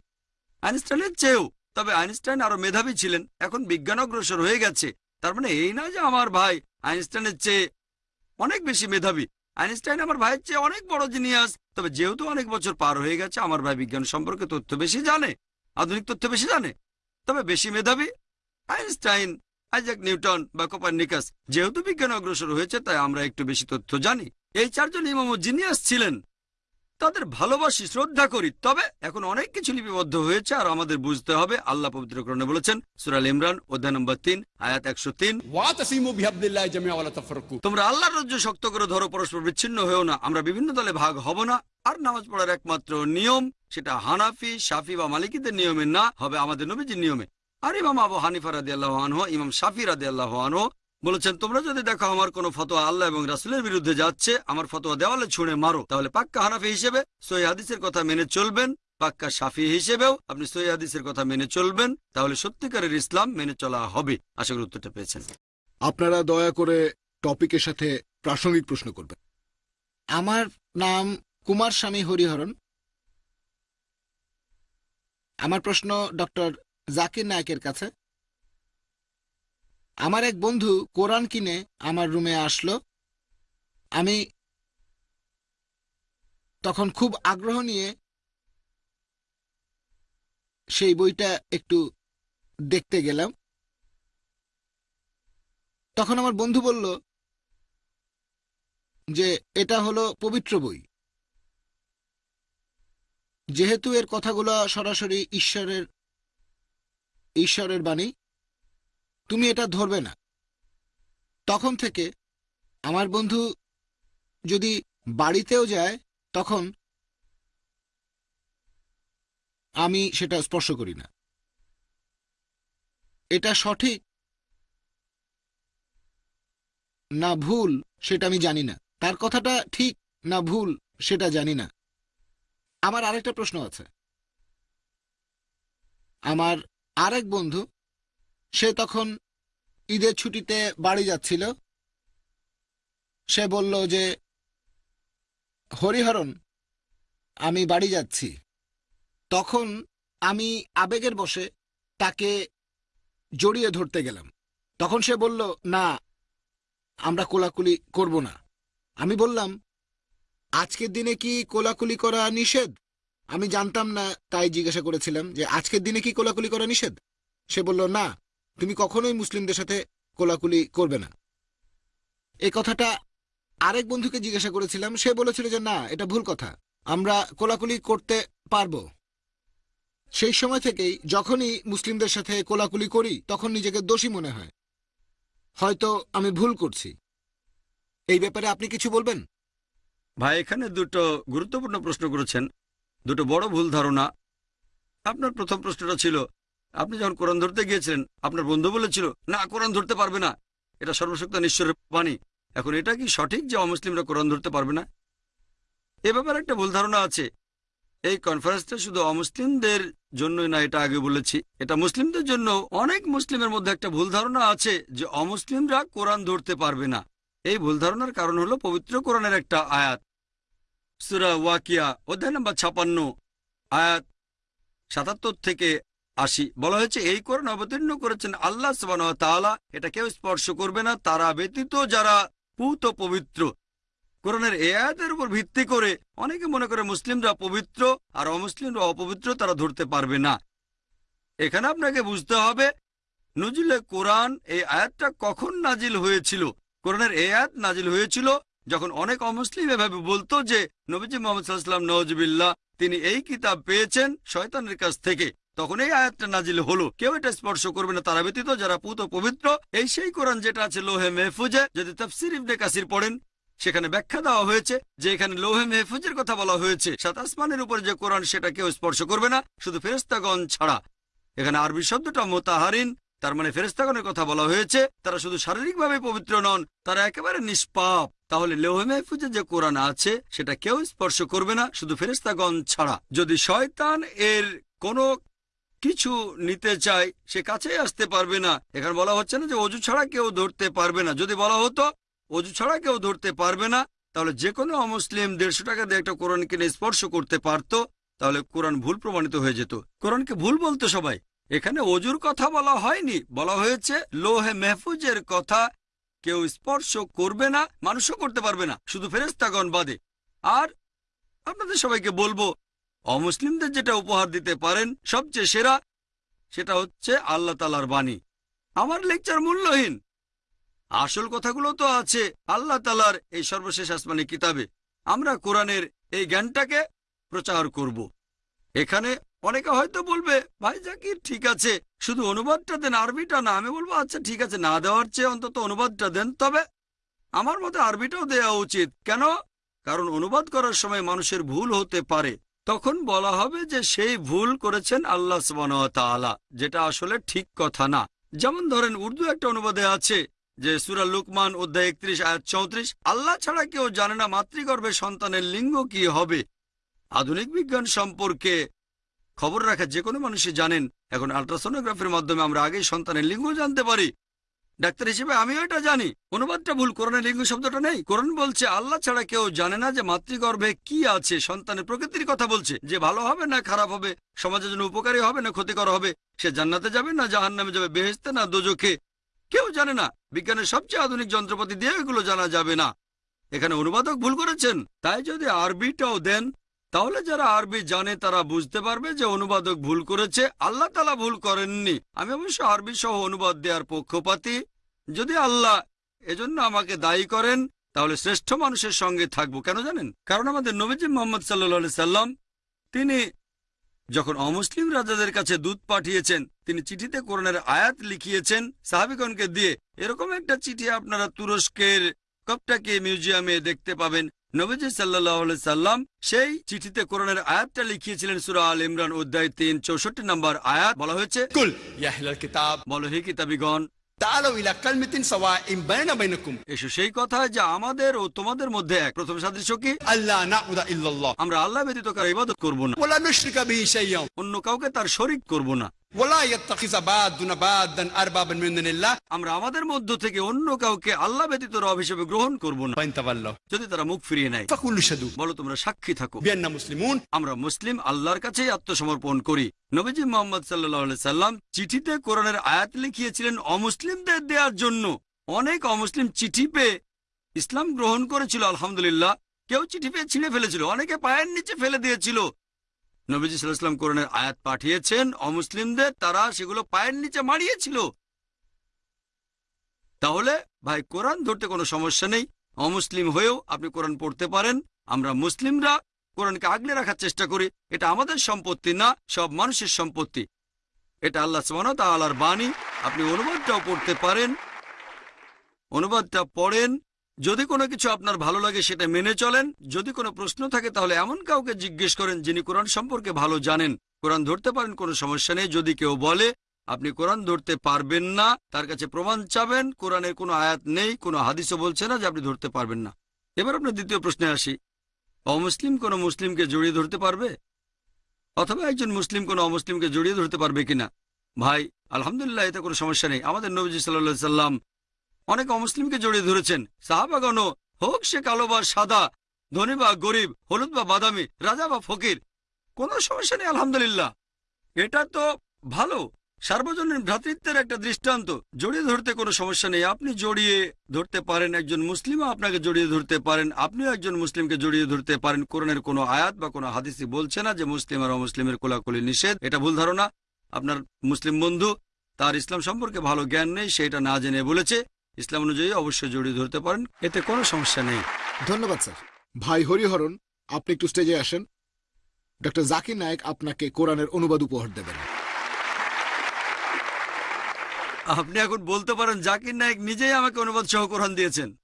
আইনস্টাইনের চেয়েও, তবে আইনস্টাইন আরও মেধাবী ছিলেন, এখন বিজ্ঞান অগ্রসর হয়ে গেছে। তার মানে এই না যে আমার ভাই আইনস্টাইনের চেয়ে অনেক বেশি মেধাবী। আইনস্টাইন আমার ভাইয়ের চেয়ে অনেক বড় জিনিয়াস তবে যেহেতু অনেক বছর পার হয়ে গেছে, আমার ভাই বিজ্ঞান সম্পর্কে তথ্য বেশি জানে, আধুনিক তথ্য বেশি জানে, তবে বেশি মেধাবী। আইনস্টাইন, আইজাক নিউটন বা কোপার্নিকাস যেহেতু বিজ্ঞান অগ্রসর হয়েছে, তাই আমরা একটু বেশি তথ্য জানি। এই চারজন ইমাম জিনিয়াস ছিলেন তাদের ভালোবাসি শ্রদ্ধা করি। তবে এখন অনেক কিছু লিপিবদ্ধ হয়েছে আর আমাদের বুঝতে হবে আল্লাহ পবিত্র করণে বলেছেন সুরাল ইমরান অধ্যায় নম্বর তিন আয়াত একশো তিন। তোমরা আল্লাহ রাজ্য শক্ত করে ধরো পরস্পর বিচ্ছিন্ন হয়েও না। আমরা বিভিন্ন দলে ভাগ হব না। আর নামাজ পড়ার একমাত্র নিয়ম সেটা হানাফি সাফি বা মালিকীদের নিয়মে না হবে আমাদের নবীজির নিয়মে। আর ইমাম আবু হানিফা রাদি আল্লাহ ইমাম সাফি রাদি আল্লাহ বলেছেন তোমরা যদি দেখো আমার কোনো ফতোয়া আল্লাহ এবং রাসুলের বিরুদ্ধে যাচ্ছে আমার ফতোয়া দেওয়ালে ছুঁড়ে মারো। তাহলে পাক্কা হানাফি হিসেবে সই হাদিসের কথা মেনে চলবেন পাক্কা শাফি হিসেবেও আপনি সই হাদিসের কথা মেনে চলবেন তাহলে সত্যিকারের ইসলাম মেনে চলা হবে। আশা করি উত্তরটা পেয়েছেন। আপনারা দয়া করে টপিকের সাথে প্রাসঙ্গিক প্রশ্ন করবেন। আমার নাম কুমার স্বামী হরিহরন আমার প্রশ্ন ডক্টর জাকির নায়কের কাছে। আমার এক বন্ধু কোরআন কিনে আমার রুমে আসলো। আমি তখন খুব আগ্রহ নিয়ে সেই বইটা একটু দেখতে গেলাম। তখন আমার বন্ধু বলল যে, এটা হলো পবিত্র বই। যেহেতু এর কথাগুলো সরাসরি ঈশ্বরের ঈশ্বরের বাণী তুমি এটা ধরবে না। তখন থেকে আমার বন্ধু যদি বাড়িতেও যায়, তখন আমি সেটা স্পর্শ করি না। এটা সঠিক না ভুল, সেটা আমি জানি না। তার কথাটা ঠিক না ভুল, সেটা জানি না। আমার আরেকটা প্রশ্ন আছে। আমার আরেক বন্ধু সে তখন ঈদের ছুটিতে বাড়ি যাচ্ছিল। সে বলল যে, হরিহরণ, আমি বাড়ি যাচ্ছি। তখন আমি আবেগের বসে তাকে জড়িয়ে ধরতে গেলাম। তখন সে বলল, না, আমরা কোলাকুলি করব না। আমি বললাম, আজকের দিনে কি কোলাকুলি করা নিষেধ? আমি জানতাম না, তাই জিজ্ঞাসা করেছিলাম যে, আজকের দিনে কি কোলাকুলি করা নিষেধ? সে বলল, না তুমি কখনোই মুসলিমদের সাথে কোলাকুলি করবে না। এই কথাটা আরেক বন্ধুকে জিজ্ঞাসা করেছিলাম, সে বলেছিল যে, না, এটা ভুল কথা। আমরা কোলাকুলি করতে পারব। সেই সময় থেকেই যখনই মুসলিমদের সাথে কোলাকুলি করি, তখন নিজেকে দোষী মনে হয়। হয়তো আমি ভুল করছি। এই ব্যাপারে আপনি কিছু বলবেন? ভাই, এখানে দুটো গুরুত্বপূর্ণ প্রশ্ন করেছেন। দুটো বড় ভুল ধারণা। আপনার প্রথম প্রশ্নটা ছিল আপনি যখন কোরআন ধরতে গিয়েছিলেন, আপনার বন্ধু বলেছিল, না, কোরআন ধরতে পারবে না। এটা সর্বশক্ত ঈশ্বরের বাণী। এখন এটা কি সঠিক যে অমুসলিমরা কোরআন ধরতে পারবে না? এ ব্যাপারে একটা ভুল ধারণা আছে। এই কনফারেন্সটা শুধু অমুসলিমদের জন্যই না, এটা আগে বলেছি। এটা মুসলিমদের জন্য অনেক মুসলিমের মধ্যে একটা ভুল ধারণা আছে যে অমুসলিমরা কোরআন ধরতে পারবে না। এই ভুল ধারণার কারণ হলো পবিত্র কোরআনের একটা আয়াত। সুরা ওয়াকিয়া, অধ্যায় নম্বর ছাপান্ন, আয়াত সাতাত্তর থেকে আশি বলা হয়েছে, এই কোরআন অবতীর্ণ করেছেন আল্লাহ তাআলা। এটা কেউ স্পর্শ করবে না। তারা ব্যতীত যারা পুত পবিত্র। কোরআনের এ আয়াতের উপর ভিত্তি করে অনেকে মনে করে মুসলিমরা পবিত্র আর অমুসলিমরা অপবিত্র তারা ধরতে পারবে না। এখানে আপনাকে বুঝতে হবে নজরুলে কোরআন এই আয়াতটা কখন নাজিল হয়েছিল? কোরআনের এই আয়াত নাজিল হয়েছিল যখন অনেক অমুসলিম এভাবে বলতো যে, নবীজি মোহাম্মদ সাল্লাম নওয়াজবিল্লাহ, তিনি এই কিতাব পেয়েছেন শয়তানের কাছ থেকে। তখন এই আয়াতটা নাজিল হলো। কেউ এটা স্পর্শ করবে না। তারা ব্যতীত যারা পুত পবিত্র, এই সেই কোরআন যেটা আছে লোহে মেহফুজে, যদি তফসির ইবনে কাসির পড়েন, সেখানে ব্যাখ্যা দেওয়া হয়েছে যে এখানে লোহে মেহফুজের কথা বলা হয়েছে। সাত আসমানের উপর যে কোরআন, সেটা কেউ স্পর্শ করবে না। শুধু ফেরেস্তাগণ ছাড়া। এখানে আরবি শব্দটা মোতাহারিন, তার মানে ফেরেস্তাগণের কথা বলা হয়েছে। তারা শুধু শারীরিকভাবে পবিত্র নন, তারা একেবারে নিষ্পাপ। তাহলে লোহে মেহফুজে যে কোরআন আছে, সেটা কেউ স্পর্শ করবে না। শুধু ফেরেস্তাগণ ছাড়া। যদি শয়তান এর কোনো কিছু নিতে চায়, সে কাছেই আসতে পারবে না। এখানে বলা হচ্ছে না যে অজু ছাড়া কেউ ধরতে পারবে না। যদি বলা হতো, অজু ছাড়া কেউ ধরতে পারবে না, তাহলে যে কোনো অমুসলিম দেড়শো টাকা দিয়ে একটা কোরআন কিনে স্পর্শ করতে পারত, তাহলে কোরআন ভুল প্রমাণিত হয়ে যেত। কোরআনকে ভুল বলতো সবাই। এখানে অজুর কথা বলা হয়নি। বলা হয়েছে, লোহে মেহফুজের কথা কেউ স্পর্শ করবে না, মানুষও করতে পারবে না। শুধু ফেরেস্তাগণ বাদে। আর আপনাদের সবাইকে বলব অমুসলিমদের যেটা উপহার দিতে পারেন, সবচেয়ে সেরা সেটা হচ্ছে আল্লাহ তালার বাণী। আমার লেকচার মূল্যহীন। আসল কথাগুলো তো আছে আল্লাহ তালার এই সর্বশেষ আসমানি কিতাবে। আমরা কোরআনের এই জ্ঞানটাকে প্রচার করব। এখানে অনেকে হয়তো বলবে, ভাই জাকির, ঠিক আছে, শুধু অনুবাদটা দেন আরবিটা না। আমি বলব আচ্ছা ঠিক আছে, না দেওয়ার চেয়ে অন্তত অনুবাদটা দেন। তবে আমার মতে আরবিটাও দেওয়া উচিত। কেন? কারণ অনুবাদ করার সময় মানুষের ভুল হতে পারে। তখন বলা হবে যে সেই ভুল করেছেন আল্লাহ তাআলা, যেটা আসলে ঠিক কথা না। যেমন ধরেন উর্দু একটা অনুবাদে আছে যে সুরা লুকমান অধ্যায় একত্রিশ, আয়াত চৌত্রিশ, আল্লাহ ছাড়া কেউ জানে না মাতৃগর্ভে সন্তানের লিঙ্গ কি হবে। আধুনিক বিজ্ঞান সম্পর্কে খবর রাখা যে কোনো মানুষই জানেন। এখন আল্ট্রাসোনোগ্রাফির মাধ্যমে আমরা আগেই সন্তানের লিঙ্গ জানতে পারি। ডাক্তার হিসেবে আমিও এটা জানি। অনুবাদটা ভুল কোরআনে লিঙ্গ শব্দটা নেই। কোরআন বলছে, আল্লাহ ছাড়া কেউ জানে না যে মাতৃগর্ভে কি আছে, সন্তানের প্রকৃতির কথা বলছে। যে ভালো হবে না খারাপ হবে, সমাজের জন্য উপকারী হবে না ক্ষতিকর হবে, সে জান্নাতে যাবে না জাহান নামে যাবে বেহেস্তে না দোজখে? কেউ জানে না। বিজ্ঞানের সবচেয়ে আধুনিক যন্ত্রপাতি দিয়ে এগুলো জানা যাবে না। এখানে অনুবাদক ভুল করেছেন। তাই যদি আরবিটাও দেন তাহলে যারা আরবি জানে, তারা বুঝতে পারবে যে অনুবাদক ভুল করেছে। আল্লাহ তালা ভুল করেননি। আমি অবশ্য আরবি সহ অনুবাদ দেওয়ার পক্ষপাতি। যদি আল্লাহ এজন্য আমাকে দায়ী করেন, তাহলে শ্রেষ্ঠ মানুষের সঙ্গে থাকব। কেন জানেন? কারণ আমাদের নবীজি মোহাম্মদ সাল্লা সাল্লাম, তিনি যখন অমুসলিম রাজাদের কাছে দুধ পাঠিয়েছেন, তিনি চিঠিতে কোরআনের আয়াত লিখিয়েছেন সাহাবিগণকে দিয়ে। এরকম একটা চিঠি আপনারা তুরস্কের কপটাকে মিউজিয়ামে দেখতে পাবেন। নবীজি সাল্লা সাল্লাম সেই চিঠিতে কোরআনের আয়াতটা লিখিয়েছিলেন সুরা আল ইমরান অধ্যায় তিন চৌষট্টি নম্বর আয়াত বলা হয়েছে আমরা আল্লাহ ব্যতীত করব না। অন্য কাউকে তার শরিক করব না। আমরা আমাদের মধ্য থেকে অন্য কাউকে আল্লাহ ব্যতীত রব হিসেবে গ্রহণ করব না। যদি তারা মুখ ফিরিয়ে নেয় বলো তোমরা সাক্ষী থাকো। মুসলিমুন আমরা মুসলিম আল্লাহর কাছেই আত্মসমর্পণ করি। নবীজি মোহাম্মদ সাল্লাহ সাল্লাম চিঠিতে কোরআনের আয়াত লিখিয়েছিলেন অমুসলিমদের দেওয়ার জন্য অনেক অমুসলিম চিঠি পেয়ে ইসলাম গ্রহণ করেছিল আলহামদুলিল্লাহ। কেউ চিঠি পেয়ে ছিঁড়ে ফেলেছিল অনেকে পায়ের নিচে ফেলে দিয়েছিল। নবীজি সাল্লাহাম কোরআনের আয়াত পাঠিয়েছেন, অমুসলিমদের তারা সেগুলো পায়ের নিচে মারিয়েছিল তাহলে ভাই, কোরআন ধরতে কোনো সমস্যা নেই। অমুসলিম হয়েও আপনি কোরআন পড়তে পারেন। আমরা মুসলিমরা কোরআনকে আগলে রাখার চেষ্টা করি। এটা আমাদের সম্পত্তি না, সব মানুষের সম্পত্তি। এটা আল্লাহ ওয়া তাআলার বাণী। আপনি অনুবাদটাও পড়তে পারেন। অনুবাদটা পড়েন যদি কোনো কিছু আপনার ভালো লাগে সেটা মেনে চলেন। যদি কোনো প্রশ্ন থাকে তাহলে এমন কাউকে জিজ্ঞেস করেন যিনি কোরআন সম্পর্কে ভালো জানেন। কোরআন ধরতে পারেন, কোনো সমস্যা নেই। যদি কেউ বলে, আপনি কোরআন ধরতে পারবেন না, তার কাছে প্রমাণ চাবেন, কোরআনের কোনো আয়াত নেই, কোনো হাদিসও বলছে না যে আপনি ধরতে পারবেন না। এবার আপনার দ্বিতীয় প্রশ্নে আসি। অমুসলিম কোনো মুসলিমকে জড়িয়ে ধরতে পারবে? অথবা একজন মুসলিম কোনো অমুসলিমকে জড়িয়ে ধরতে পারবে কিনা? ভাই, আলহামদুলিল্লাহ, এতে কোনো সমস্যা নেই। আমাদের নবীজি সাল্লা সাল্লাম অনেক অমুসলিমকে জড়িয়ে ধরেছেন। সাহাবাগণ হোক সে কালো বা সাদা, ধনী বা গরিব, হলুদ বা বাদামি, রাজা বা ফকির, কোনো সমস্যা নেই, আলহামদুলিল্লাহ। এটা তো ভালো। সার্বজনীন ভ্রাতৃত্বের একটা দৃষ্টান্ত। জড়িয়ে ধরতে কোনো সমস্যা নেই। আপনি জড়িয়ে ধরতে পারেন, একজন মুসলিমও আপনাকে জড়িয়ে ধরতে পারেন। আপনিও একজন মুসলিমকে জড়িয়ে ধরতে পারেন। কোরআনের কোনো আয়াত বা কোনো হাদিসি বলছে না যে মুসলিম আর অমুসলিমের কোলাকুলি নিষেধ। এটা ভুল ধারণা। আপনার মুসলিম বন্ধু, তার ইসলাম সম্পর্কে ভালো জ্ঞান নেই সেটা না জেনে বলেছে। ইসলাম অনুযায়ী অবশ্যই জড়িয়ে ধরতে পারেন এতে কোনো সমস্যা নেই। ধন্যবাদ স্যার। ভাই হরিহরণ আপনি একটু স্টেজে আসেন। ডক্টর জাকির নায়েক আপনাকে কোরআনের অনুবাদ উপহার দেবেন। আপনি এখন বলতে পারেন জাকির নায়েক নিজেই আমাকে অনুবাদ সহ কোরআন দিয়েছেন।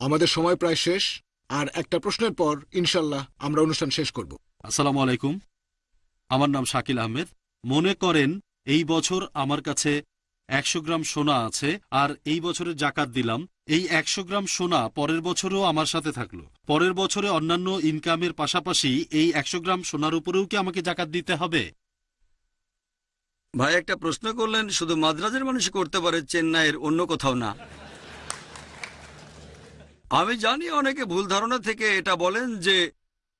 আমাদের সময় প্রায় শেষ আর একটা প্রশ্নের পর ইনশাল্লাহ আমরা অনুষ্ঠান শেষ করব। আসসালামু আলাইকুম। আমার নাম শাকিল আহমেদ। মনে করেন এই বছর আমার কাছে একশো গ্রাম সোনা আছে আর এই বছরে জাকাত দিলাম। এই একশো গ্রাম সোনা পরের বছরও আমার সাথে থাকল। পরের বছরে অন্যান্য ইনকামের পাশাপাশি এই একশো গ্রাম সোনার উপরেও কি আমাকে জাকাত দিতে হবে? ভাই একটা প্রশ্ন করলেন শুধু মাদ্রাজের মানুষ করতে পারে চেন্নাইয়ের অন্য কোথাও না। আমি জানি অনেকে ভুল ধারণা থেকে এটা বলেন যে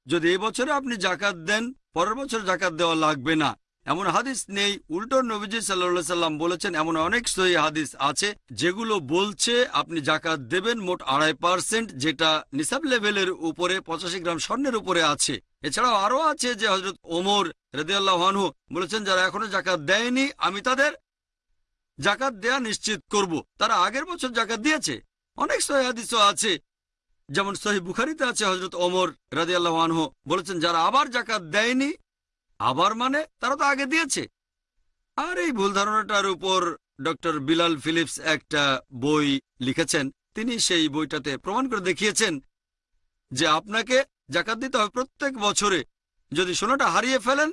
যদি এবছরে আপনি জাকাত দেন, পরের বছর জাকাত দেওয়া লাগবে না। এমন হাদিস নেই। উল্টো নবীজি সাল্লা সাল্লাম বলেছেন, এমন অনেক সহি হাদিস আছে যেগুলো বলছে আপনি জাকাত দেবেন মোট আড়াই পার্সেন্ট, যেটা নিসাব লেভেলের উপরে, পঁচাশি গ্রাম স্বর্ণের উপরে আছে। এছাড়াও আরও আছে যে হজরত ওমর রেদিয়াল্লাহানহু বলেছেন, যারা এখনও জাকাত দেয়নি, আমি তাদের জাকাত দেয়া নিশ্চিত করব। তারা আগের বছর জাকাত দিয়েছে। অনেক সহি হাদিসও আছে। যেমন সহি বুখারিতে আছে হজরত ওমর রাদিয়াল্লাহানহু বলেছেন, যারা আবার জাকাত দেয়নি, আবার মানে তারা তো আগে দিয়েছে। আর এই ভুল ধারণাটার উপর ডক্টর বিলাল ফিলিপস একটা বই লিখেছেন। তিনি সেই বইটাতে প্রমাণ করে দেখিয়েছেন যে আপনাকে জাকাত দিতে হবে প্রত্যেক বছরে। যদি সোনাটা হারিয়ে ফেলেন,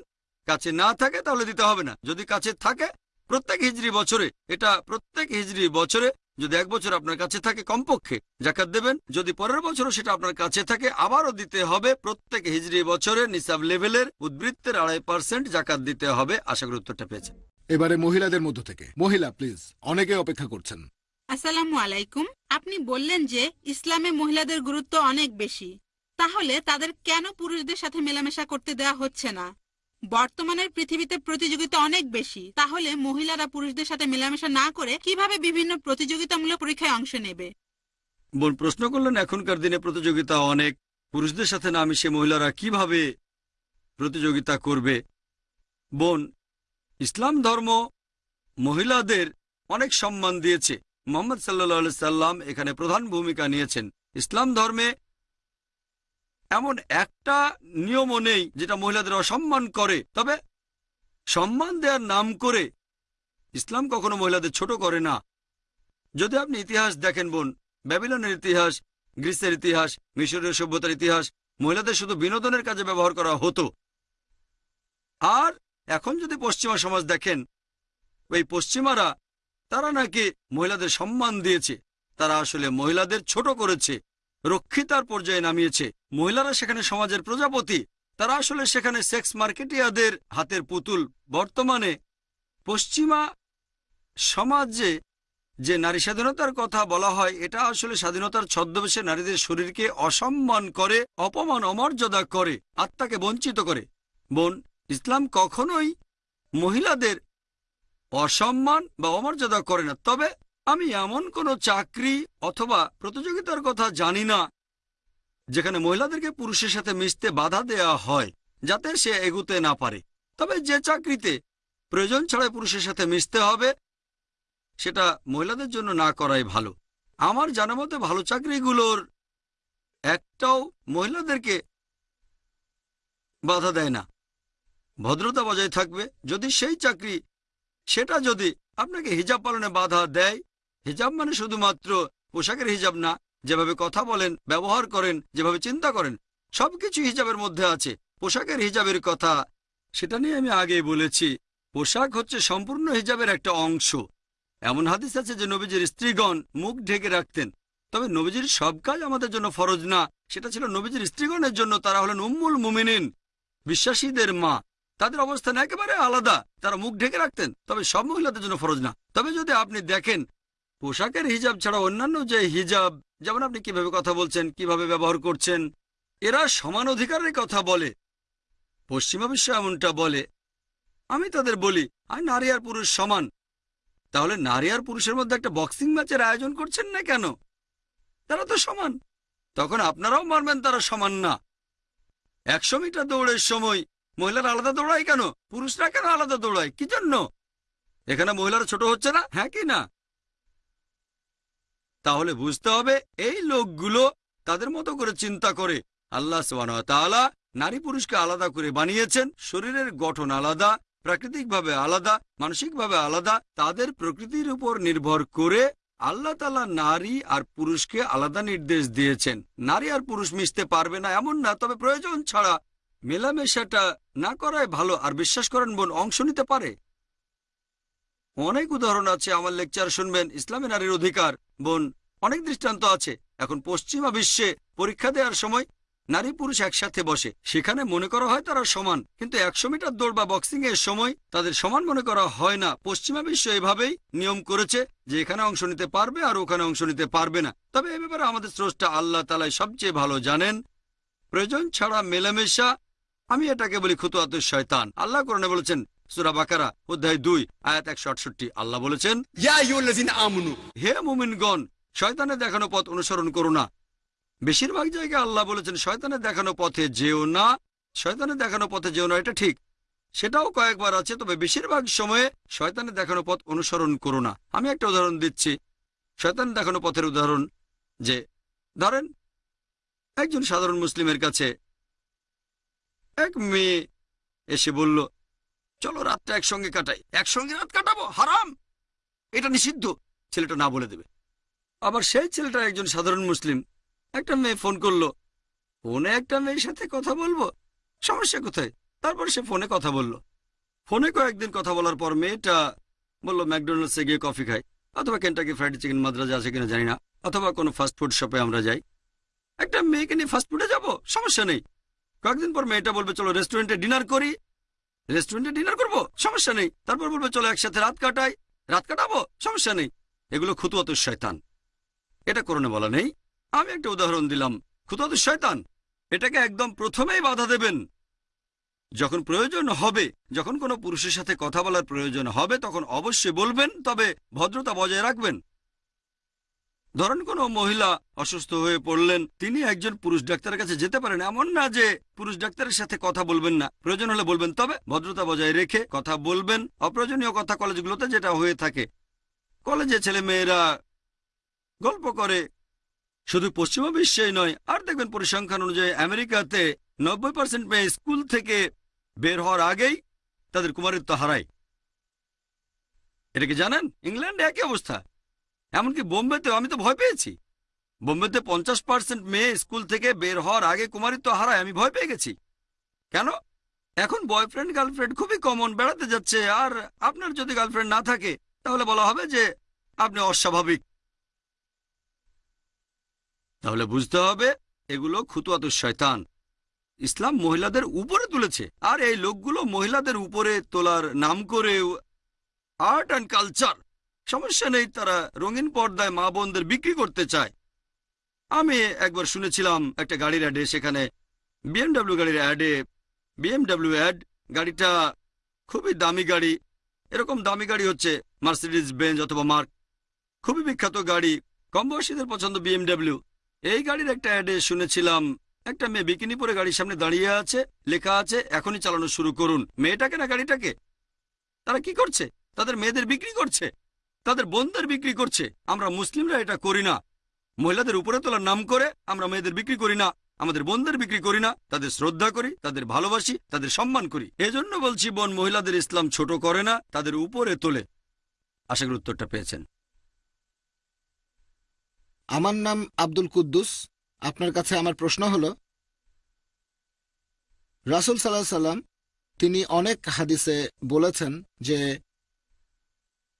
কাছে না থাকে তাহলে দিতে হবে না। যদি কাছে থাকে, প্রত্যেক হিজড়ি বছরে। এটা প্রত্যেক হিজড়ি বছরে যদি এক বছর আপনার কাছে থাকে কমপক্ষে জাকাত দেবেন যদি পরের বছরও সেটা আপনার কাছে থাকে আবারও দিতে হবে প্রত্যেক হিজড়ি বছরে নিসাব লেভেলের উদ্বৃত্তের আড়াই পার্সেন্ট জাকাত দিতে হবে। আশা করি উত্তরটা পেয়েছেন। এবারে মহিলাদের মধ্য থেকে। মহিলা প্লিজ অনেকে অপেক্ষা করছেন। আসসালামু আলাইকুম। আপনি বললেন যে ইসলামে মহিলাদের গুরুত্ব অনেক বেশি। তাহলে তাদের কেন পুরুষদের সাথে মেলামেশা করতে দেওয়া হচ্ছে না? বর্তমানের পৃথিবীতে প্রতিযোগিতা অনেক বেশি। তাহলে মহিলারা পুরুষদের সাথে মেলামেশা না করে কীভাবে বিভিন্ন প্রতিযোগিতামূলক পরীক্ষায় অংশ নেবে? বোন, প্রশ্ন করলেন, এখনকার দিনে প্রতিযোগিতা অনেক। পুরুষদের সাথে না মিশে মহিলারা কীভাবে প্রতিযোগিতা করবে? বোন, ইসলাম ধর্ম মহিলাদের অনেক সম্মান দিয়েছে। মোহাম্মদ সাল্লা সাল্লাম এখানে প্রধান ভূমিকা নিয়েছেন। ইসলাম ধর্মে এমন একটা নিয়মও নেই যেটা মহিলাদের অসম্মান করে। তবে সম্মান দেওয়ার নাম করে ইসলাম কখনো মহিলাদের ছোট করে না। যদি আপনি ইতিহাস দেখেন বোন, ব্যাবিলনের ইতিহাস, গ্রিসের ইতিহাস, মিশরীয় সভ্যতার ইতিহাস, মহিলাদের শুধু বিনোদনের কাজে ব্যবহার করা হতো। আর এখন যদি পশ্চিমা সমাজ দেখেন, ওই পশ্চিমারা, তারা নাকি মহিলাদের সম্মান দিয়েছে। তারা আসলে মহিলাদের ছোট করেছে। রক্ষিতার পর্যায়ে নামিয়েছে। মহিলারা সেখানে সমাজের প্রজাপতি, তারা আসলে সেখানে সেক্স মার্কেটিয়াদের হাতের পুতুল। বর্তমানে পশ্চিমা সমাজে যে নারী স্বাধীনতার কথা বলা হয়, এটা আসলে স্বাধীনতার ছদ্মবেশে নারীদের শরীরকে অসম্মান করে, অপমান, অমর্যাদা করে, আত্মাকে বঞ্চিত করে। বোন, ইসলাম কখনোই মহিলাদের অসম্মান বা অমর্যাদা করে না। তবে আমি এমন কোনো চাকরি অথবা প্রতিযোগিতার কথা জানি না, যেখানে মহিলাদেরকে পুরুষের সাথে মিশতে বাধা দেয়া হয়, যাতে সে এগুতে না পারে। তবে যে চাকরিতে প্রয়োজন ছাড়াই পুরুষের সাথে মিশতে হবে, সেটা মহিলাদের জন্য না করাই ভালো। আমার জানা মতে ভালো চাকরিগুলোর একটাও মহিলাদেরকে বাধা দেয় না। ভদ্রতা বজায় থাকবে। যদি সেই চাকরি, সেটা যদি আপনাকে হিজাব পালনে বাধা দেয় হিজাব মানে শুধুমাত্র পোশাকের হিজাব না, যেভাবে কথা বলেন, ব্যবহার করেন, যেভাবে চিন্তা করেন, সবকিছু হিজাবের মধ্যে আছে। পোশাকের হিজাবের কথা, সেটা নিয়ে আমি আগেই বলেছি। পোশাক হচ্ছে সম্পূর্ণ হিজাবের একটা অংশ। এমন হাদিস আছে যে নবীজির স্ত্রীগণ মুখ ঢেকে রাখতেন। তবে নবীজির সব কাজ আমাদের জন্য ফরজ না, সেটা ছিল নবীজির স্ত্রীগণের জন্য তারা হলেন উম্মুল মুমিনিন। বিশ্বাসীদের মা, তাদের অবস্থান একেবারে আলাদা। তারা মুখ ঢেকে রাখতেন, তবে সব মহিলাদের জন্য ফরজ না। তবে যদি আপনি দেখেন পোশাকের হিজাব ছাড়া অন্যান্য যে হিজাব, যেমন আপনি কীভাবে কথা বলছেন, কীভাবে ব্যবহার করছেন, এরা সমান অধিকারের কথা বলে। পশ্চিমা বিশ্ব এমনটা বলে। আমি তাদের বলি আর নারী আর পুরুষ সমান। তাহলে নারী আর পুরুষের মধ্যে একটা বক্সিং ম্যাচের আয়োজন করছেন না কেন? তারা তো সমান। তখন আপনারাও মানবেন তারা সমান না। একশো মিটার দৌড়ের সময় মহিলারা আলাদা দৌড়ায় কেন? পুরুষরা কেন আলাদা দৌড়ায়? কি জন্য? এখানে মহিলারা ছোট হচ্ছে না? হ্যাঁ কি না? তাহলে বুঝতে হবে এই লোকগুলো তাদের মতো করে চিন্তা করে। আল্লাহ তাআলা নারী পুরুষকে আলাদা করে বানিয়েছেন। শরীরের গঠন আলাদা, প্রাকৃতিকভাবে আলাদা, মানসিকভাবে আলাদা, তাদের প্রকৃতির উপর নির্ভর করে আল্লাহ তালা নারী আর পুরুষকে আলাদা নির্দেশ দিয়েছেন। নারী আর পুরুষ মিশতে পারবে না, এমন না, তবে প্রয়োজন ছাড়া মেলামেশাটা না করায় ভালো। আর বিশ্বাস করেন বোন, অংশ নিতে পারে। অনেক উদাহরণ আছে, আমার লেকচার শুনবেন, ইসলামী নারীর অধিকার। বোন, অনেক দৃষ্টান্ত আছে। এখন পশ্চিমা বিশ্বে পরীক্ষা দেওয়ার সময় নারী পুরুষ একসাথে বসে। সেখানে মনে করা হয় তারা সমান, কিন্তু একশো মিটার দৌড় বা বক্সিং এর সময় তাদের সমান মনে করা হয় না। পশ্চিমা বিশ্ব এভাবেই নিয়ম করেছে যে এখানে অংশ নিতে পারবে আর ওখানে অংশ নিতে পারবে না। তবে এ ব্যাপারে আমাদের স্রষ্টা আল্লাহ তালাই সবচেয়ে ভালো জানেন। প্রয়োজন ছাড়া মেলামেশা, আমি এটাকে বলি খুতুয়াত শয়তান। আল্লাহ কোরআনে বলেছেন সুরা বাকারা অধ্যায় দুই আয়াত একশো আল্লাহ বলেছেন হে মুমিনগণ শয়তানের দেখানো পথ অনুসরণ করো না। বেশিরভাগ জায়গায় আল্লাহ বলেছেন শয়তানের দেখানো পথে যেও না শয়তানের দেখানো পথে যেও না এটা ঠিক। সেটাও কয়েকবার আছে তবে বেশিরভাগ সময়ে শয়তানের দেখানো পথ অনুসরণ করো না। আমি একটা উদাহরণ দিচ্ছি। শয়তান দেখানো পথের উদাহরণ যে ধরেন একজন সাধারণ মুসলিমের কাছে এক মেয়ে এসে বলল চলো রাতটা একসঙ্গে কাটাই। একসঙ্গে রাত কাটাবো? হারাম! এটা নিষিদ্ধ, ছেলেটা না বলে দেবে। আবার সেই ছেলেটা একজন সাধারণ মুসলিম। একটা মেয়ে ফোন করল। ফোনে একটা মেয়ের সাথে কথা বলব? সমস্যা কোথায়? তারপর সে ফোনে কথা বলল। ফোনে কয়েকদিন কথা বলার পর মেয়েটা বলল, ম্যাকডোনাল্ডসে গিয়ে কফি খাই। অথবা কেন্টাকি ফ্রাইড চিকেন মাদ্রাজা আছে কিনা জানি না। অথবা কোনো ফাস্টফুড শপে আমরা যাই। একটা মেয়েকে নিয়ে ফাস্টফুডে যাব? সমস্যা নেই। কয়েকদিন পর মেয়েটা বলবে, চলো রেস্টুরেন্টে ডিনার করি। রেস্টুরেন্টে ডিনার করব? সমস্যা নেই। তারপর বলবে, চলো একসাথে রাত কাটাই। রাত কাটাবো? সমস্যা নেই। এগুলো খুতুয়াত শয়তান। এটা করণে বলা নেই। আমি একটা উদাহরণ দিলাম। খুতুয়াত শয়তান। এটাকে একদম প্রথমেই বাধা দেবেন। যখন প্রয়োজন হবে, যখন কোনো পুরুষের সাথে কথা বলার প্রয়োজন হবে, তখন অবশ্যই বলবেন, তবে ভদ্রতা বজায় রাখবেন। ধরেন কোনো মহিলা অসুস্থ হয়ে পড়লেন, তিনি একজন পুরুষ ডাক্তারের কাছে যেতে পারেন। এমন না যে পুরুষ ডাক্তারের সাথে কথা বলবেন না। প্রয়োজন হলে বলবেন, তবে ভদ্রতা বজায় রেখে কথা বলবেন। অপ্রয়োজনীয় কথা কলেজগুলোতে যেটা হয়ে থাকে। কলেজে ছেলে মেয়েরা গল্প করে। শুধু পশ্চিমা বিশ্বেই নয়, আর দেখবেন পরিসংখ্যান অনুযায়ী আমেরিকাতে নব্বই পার্সেন্ট মেয়ে স্কুল থেকে বের হওয়ার আগেই তাদের কুমারিত্ব হারায়। এটা কি জানেন? ইংল্যান্ডে একই অবস্থা। এমনকি বোম্বেতে আমি তো ভয় পেয়েছি। বোম্বেতে পঞ্চাশ পার্সেন্ট মেয়ে স্কুল থেকে বের হওয়ার আগে কুমারিত্ব হারায়, আমি ভয় পেয়ে গেছি। কেন? এখন বয়ফ্রেন্ড, গার্লফ্রেন্ড খুবই কমন বেড়াতে যাচ্ছে। আর আপনার যদি গার্লফ্রেন্ড না থাকে, তাহলে বলা হবে যে আপনি অস্বাভাবিক। তাহলে বুঝতে হবে, এগুলো খুতুয়াত শয়তান। ইসলাম মহিলাদের উপরে তুলেছে। আর এই লোকগুলো মহিলাদের উপরে তোলার নাম করে আর্ট অ্যান্ড কালচার সমস্যা নেই, তারা রঙিন পর্দায় মা বোনদের বিক্রি করতে চায়। আমি একবার শুনেছিলাম একটা গাড়ির অ্যাডে, সেখানে বিএমডাব্লিউ গাড়ির অ্যাডে বিএমডাব্লিউ অ্যাড গাড়িটা খুবই দামি গাড়ি। এরকম দামি গাড়ি হচ্ছে মার্সিডিজ বেঞ্জ অথবা মার্ক খুবই বিখ্যাত গাড়ি, কম বয়সীদের পছন্দ বিএমডাব্লিউ এই গাড়ির একটা অ্যাডে শুনেছিলাম, একটা মেয়ে বিকিনি পরে গাড়ির সামনে দাঁড়িয়ে আছে, লেখা আছে, এখনই চালানো শুরু করুন। মেয়েটাকে না গাড়িটাকে? তারা কি করছে? তাদের মেয়েদের বিক্রি করছে? তাদের বোনদের বিক্রি করছে। আমরা মুসলিমরা এটা করি না। মহিলাদের উপরে তোলার নাম করে আমরা মেয়েদের বিক্রি করি না। আমাদের বোনদের বিক্রি করি না। তাদের শ্রদ্ধা করি, তাদের ভালোবাসি, তাদের সম্মান করি। এজন্য বলছি, বোন, মহিলাদের ইসলাম ছোট করে না, তাদের উপরে তোলে। আশা করি উত্তরটা পেয়েছেন। আমার নাম আব্দুল কুদ্দুস। আপনার কাছে আমার প্রশ্ন হল, রাসুল সাল্লাহ সাল্লাম তিনি অনেক হাদিসে বলেছেন যে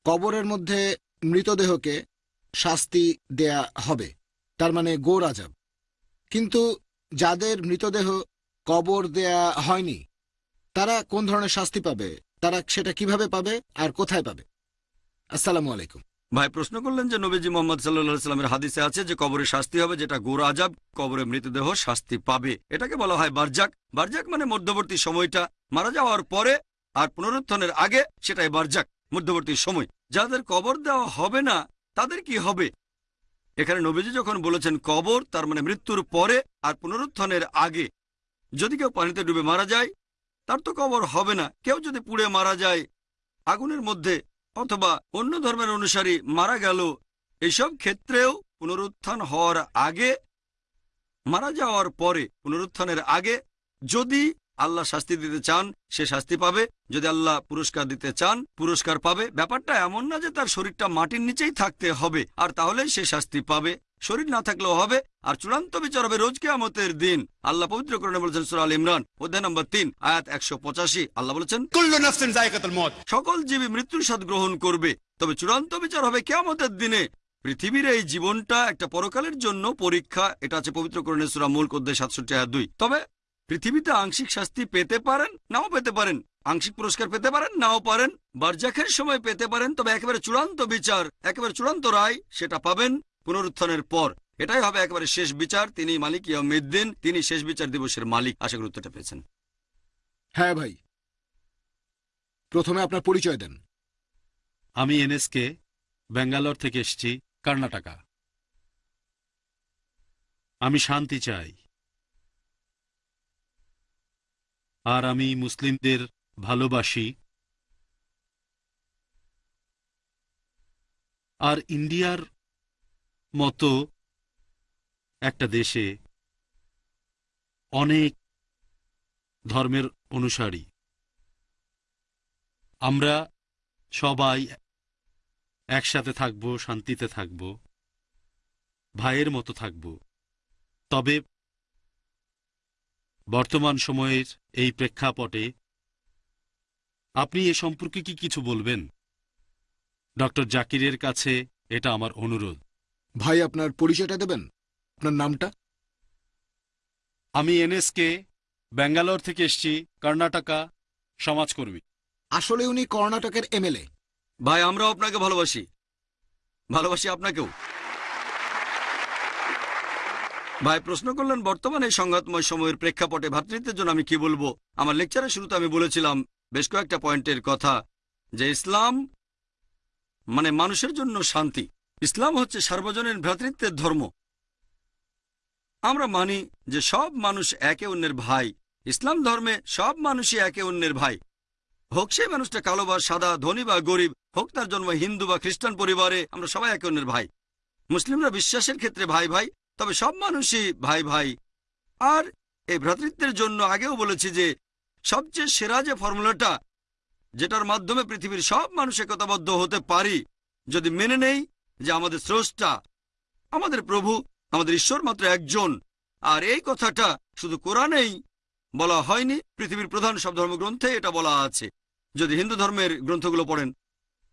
কবরের মধ্যে মৃতদেহকে শাস্তি দেয়া হবে। তার মানে গোর আজাব কিন্তু যাদের মৃতদেহ কবর দেয়া হয়নি, তারা কোন ধরনের শাস্তি পাবে? তারা সেটা কীভাবে পাবে আর কোথায় পাবে? আসসালামু আলাইকুম। ভাই, প্রশ্ন করলেন যে নবীজি মোহাম্মদ সাল্লাহ সাল্লামের হাদিসে আছে যে কবরে শাস্তি হবে যেটা গোর আজাব কবরে মৃতদেহ শাস্তি পাবে। এটাকে বলা হয় বারজাক। বারজাক মানে মধ্যবর্তী সময়টা। মারা যাওয়ার পরে আর পুনরুত্থানের আগে সেটাই বারজাক। মধ্যবর্তী সময়। যাদের কবর দেওয়া হবে না, তাদের কি হবে? এখানে নবীজি যখন বলেছেন কবর, তার মানে মৃত্যুর পরে আর পুনরুত্থানের আগে। যদি কেউ পানিতে ডুবে মারা যায়, তার তো কবর হবে না। কেউ যদি পুড়ে মারা যায়, আগুনের মধ্যে অথবা অন্য ধর্মের অনুসারী মারা গেল, এসব ক্ষেত্রেও পুনরুত্থান হওয়ার আগে, মারা যাওয়ার পরে, পুনরুত্থানের আগে যদি আল্লাহ শাস্তি দিতে চান সে শাস্তি পাবে। যদি আল্লাহ পুরস্কার দিতে চান পুরস্কার পাবে। ব্যাপারটা এমন না যে তার শরীরটা মাটির নিচেই থাকতে হবে আর তাহলে সে শাস্তি পাবে। শরীর না থাকলেও হবে। আর চূড়ান্ত বিচার হবে রোজ কেয়ামতের দিন। আল্লাহ পবিত্র করণে বলেছেন সুরাল ইমরান অধ্যায় নম্বর তিন আয়াত একশো পঁচাশি। আল্লাহ বলেছেন সকল জীবী মৃত্যুর স্বাদ গ্রহণ করবে। তবে চূড়ান্ত বিচার হবে কেয়ামতের দিনে। পৃথিবীর এই জীবনটা একটা পরকালের জন্য পরীক্ষা। এটা আছে পবিত্র করণে সুরা মূল অধ্যায় সাতষট্টি আয়াত দুই। তবে পৃথিবীতে আংশিক শাস্তি পেতে পারেন নাও পেতে পারেন। আংশিক পুরস্কার পেতে পারেন নাও পারেন। বারজাখের সময় পেতে পারেন তবে একেবারে চূড়ান্ত বিচার একেবারে চূড়ান্ত রায় সেটা পাবেন পুনরুত্থানের পর। এটাই হবে একেবারে শেষ বিচার তিনি মালিক ইয়ামিদ্দিন তিনি শেষ বিচার দিবসের মালিক। আশা করি উত্তরটা পেয়েছেন। হ্যাঁ ভাই। প্রথমে আপনার পরিচয় দেন। আমি এনএসকে ব্যাঙ্গালোর থেকে এসেছি কর্ণাটকা। আমি শান্তি চাই। আর আমি মুসলিমদের ভালোবাসি। আর ইন্ডিয়ার মতো একটা দেশে অনেক ধর্মের অনুসারী। আমরা সবাই একসাথে থাকব, শান্তিতে থাকব, ভাইয়ের মতো থাকব। তবে বর্তমান সময়ের এই প্রেক্ষাপটে আপনি এ সম্পর্কে কি কিছু বলবেন? ডক্টর জাকিরের কাছে এটা আমার অনুরোধ। ভাই আপনার পরিচয়টা দেবেন? আপনার নামটা? আমি এনএসকে ব্যাঙ্গালোর থেকে এসছি কর্ণাটকা সমাজকর্মী। আসলে উনি কর্ণাটকের এমএলএ। ভাই আমরাও আপনাকে ভালোবাসি। ভালোবাসি আপনাকেও। ভাই, প্রশ্ন করলেন, বর্তমানে সংঘাতময় সময়ের প্রেক্ষাপটে ভাতৃত্বের জন্য আমি কি বলব? আমার লেকচারের শুরুতে আমি বলেছিলাম, বেশ কয়েকটা পয়েন্টের কথা, যে ইসলাম মানে মানুষের জন্য শান্তি। ইসলাম হচ্ছে সার্বজনীন ভ্রাতৃত্বের ধর্ম। আমরা মানি যে সব মানুষ একে অন্যের ভাই। ইসলাম ধর্মে সব মানুষই একে অন্যের ভাই। হোক সেই মানুষটা কালো বা সাদা, ধনী বা গরিব, হোক তার জন্ম হিন্দু বা খ্রিস্টান পরিবারে, আমরা সবাই একে অন্যের ভাই। মুসলিমরা বিশ্বাসের ক্ষেত্রে ভাই ভাই তবে সব মানুষই ভাই ভাই। আর এই ভ্রাতৃত্বের জন্য আগেও বলেছি যে, সবচেয়ে সেরা যে ফর্মুলাটা, যেটার মাধ্যমে পৃথিবীর সব মানুষ একতাবদ্ধ হতে পারি, যদি মেনে নেই যে আমাদের স্রষ্টা, আমাদের প্রভু, আমাদের ঈশ্বর মাত্র একজন, আর এই কথাটা শুধু কোরআনেই বলা হয়নি, পৃথিবীর প্রধান সব ধর্মগ্রন্থে এটা বলা আছে। যদি হিন্দু ধর্মের গ্রন্থগুলো পড়েন,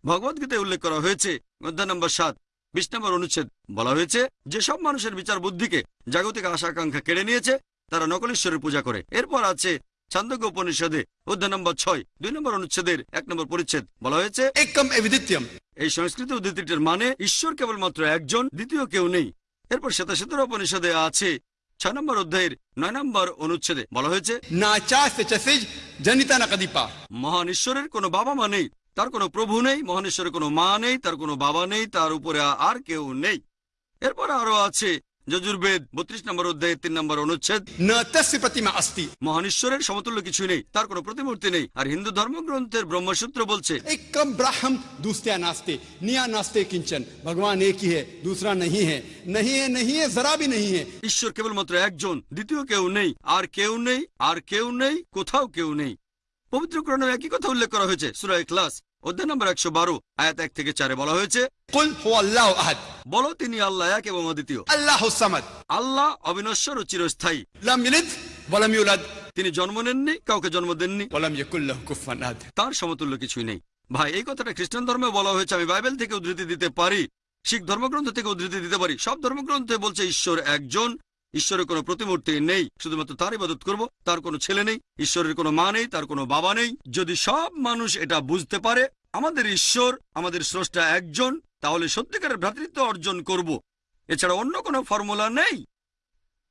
ভগবদ্গীতায় উল্লেখ করা হয়েছে, অধ্যায় নম্বর সাত বিশ নম্বর অনুচ্ছেদ বলা হয়েছে যে সব মানুষের বিচার বুদ্ধিকে জাগতিক আশা আকাঙ্ক্ষা কেড়ে নিয়েছে তারা নকলেশ্বরের পূজা করে। এরপর আছে ছান্দজ্ঞ উপনিষদে অধ্যায় নম্বর ছয় দুই নম্বর অনুচ্ছেদের এক নম্বর পরিচ্ছেদ বলা হয়েছে এই সংস্কৃত উদ্ধৃতিটির মানে ঈশ্বর কেবলমাত্র একজন দ্বিতীয় কেউ নেই। এরপর শ্বেতাশ্বেতর উপনিষদে আছে ছয় নম্বর অধ্যায়ের নয় নম্বর অনুচ্ছেদে বলা হয়েছে মহান ঈশ্বরের কোনো বাবা মা নেই তার কোনো প্রভু নেই মহানেশ্বরের কোনো মা নেই তার কোনো বাবা নেই তার উপরে আর কেউ নেই। এরপর আরও আছে যজুর্বেদ বত্রিশ নম্বর অধ্যায় তিন নম্বর অনুচ্ছেদ। মহান সমতুল্য কিছু নেই তার কোনো প্রতিমূর্তি নেই। আর হিন্দু ধর্মগ্রন্থের ব্রহ্মসূত্র বলছে ভগবান একই হে দূসরা নহি হে। নহি হে নহি হে জরা ভি নহি হে। ঈশ্বর কেবলমাত্র একজন দ্বিতীয় কেউ নেই। আর কেউ নেই আর কেউ নেই কোথাও কেউ নেই। পবিত্র কোরআনে একই কথা উল্লেখ করা হয়েছে। সুরায় ইখলাস অধ্যায় নম্বর একশো বারো আয়াত এক থেকে চারে বলা হয়েছে বলো তিনি আল্লাহ এক এবং অদ্বিতীয়। আল্লাহ আল্লাহ অবিনশ্বর ও চিরস্থায়ী। তিনি জন্ম নেননি কাউকে জন্ম দেননি। তার সমতুল্য কিছুই নেই। ভাই এই কথাটা খ্রিস্টান ধর্মে বলা হয়েছে আমি বাইবেল থেকে উদ্ধৃতি দিতে পারি। শিখ ধর্মগ্রন্থ থেকে উদ্ধৃতি দিতে পারি। সব ধর্মগ্রন্থে বলছে ঈশ্বর একজন ঈশ্বরের কোনো প্রতিমূর্তি নেই, শুধুমাত্র তার ইবাদত করব, তার কোনো ছেলে নেই, ঈশ্বরের কোনো মা নেই, তার কোনো বাবা নেই। যদি সব মানুষ এটা বুঝতে পারে, আমাদের ঈশ্বর, আমাদের স্রষ্টা একজন, তাহলে সত্যিকারের ভ্রাতৃত্ব অর্জন করব। এছাড়া অন্য কোনো ফর্মুলা নেই।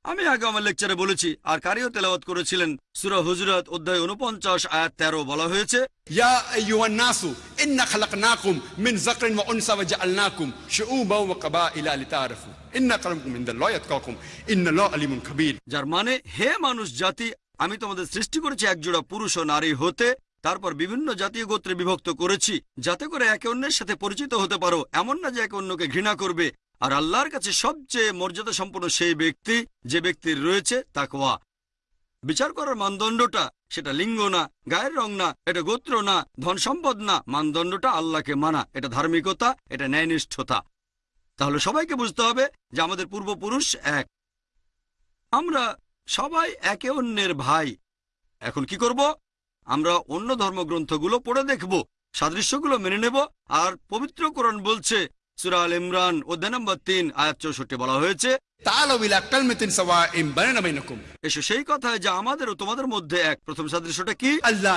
আমি আগে আমার লেকচারে বলেছি, আর কারিও তেলাওয়াত করেছিলেন। সুরা হুজরত অধ্যায় উনপঞ্চাশ আয়াত তেরো বলা হয়েছে যার মানে হে মানুষ জাতি, আমি তোমাদের সৃষ্টি করেছি একজোড়া পুরুষ ও নারী হতে, তারপর বিভিন্ন জাতীয় গোত্রে বিভক্ত করেছি, যাতে করে একে অন্যের সাথে পরিচিত হতে পারো, এমন না যে একে অন্যকে ঘৃণা করবে। আর আল্লাহর কাছে সবচেয়ে মর্যাদা সম্পন্ন সেই ব্যক্তি যে ব্যক্তির রয়েছে, তাকওয়া। বিচার করার মানদণ্ডটা সেটা লিঙ্গ না, গায়ের রং না, এটা গোত্র না, ধন সম্পদ না, মানদণ্ডটা আল্লাহকে মানা, এটা ধার্মিকতা, এটা ন্যায়নিষ্ঠতা। তাহলে সবাইকে বুঝতে হবে যে আমাদের পূর্বপুরুষ এক। আমরা সবাই একে অন্যের ভাই। এখন কি করব? আমরা অন্য ধর্মগ্রন্থগুলো পড়ে দেখব, সাদৃশ্যগুলো মেনে নেব, আর পবিত্র কোরআন বলছে সুরা ইমরান অধ্যায় নম্বর তিন আয়াত চৌষট্টি বলা হয়েছে এসো সেই কথা যে আমাদের ও তোমাদের মধ্যে এক। প্রথম সাদৃশ্যটা কি? আল্লাহ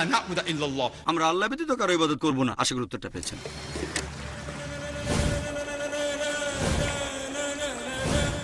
আমরা আল্লাহ ব্যতীত কারও ইবাদত করব না। আশা গুরুত্বটা পেয়েছেন।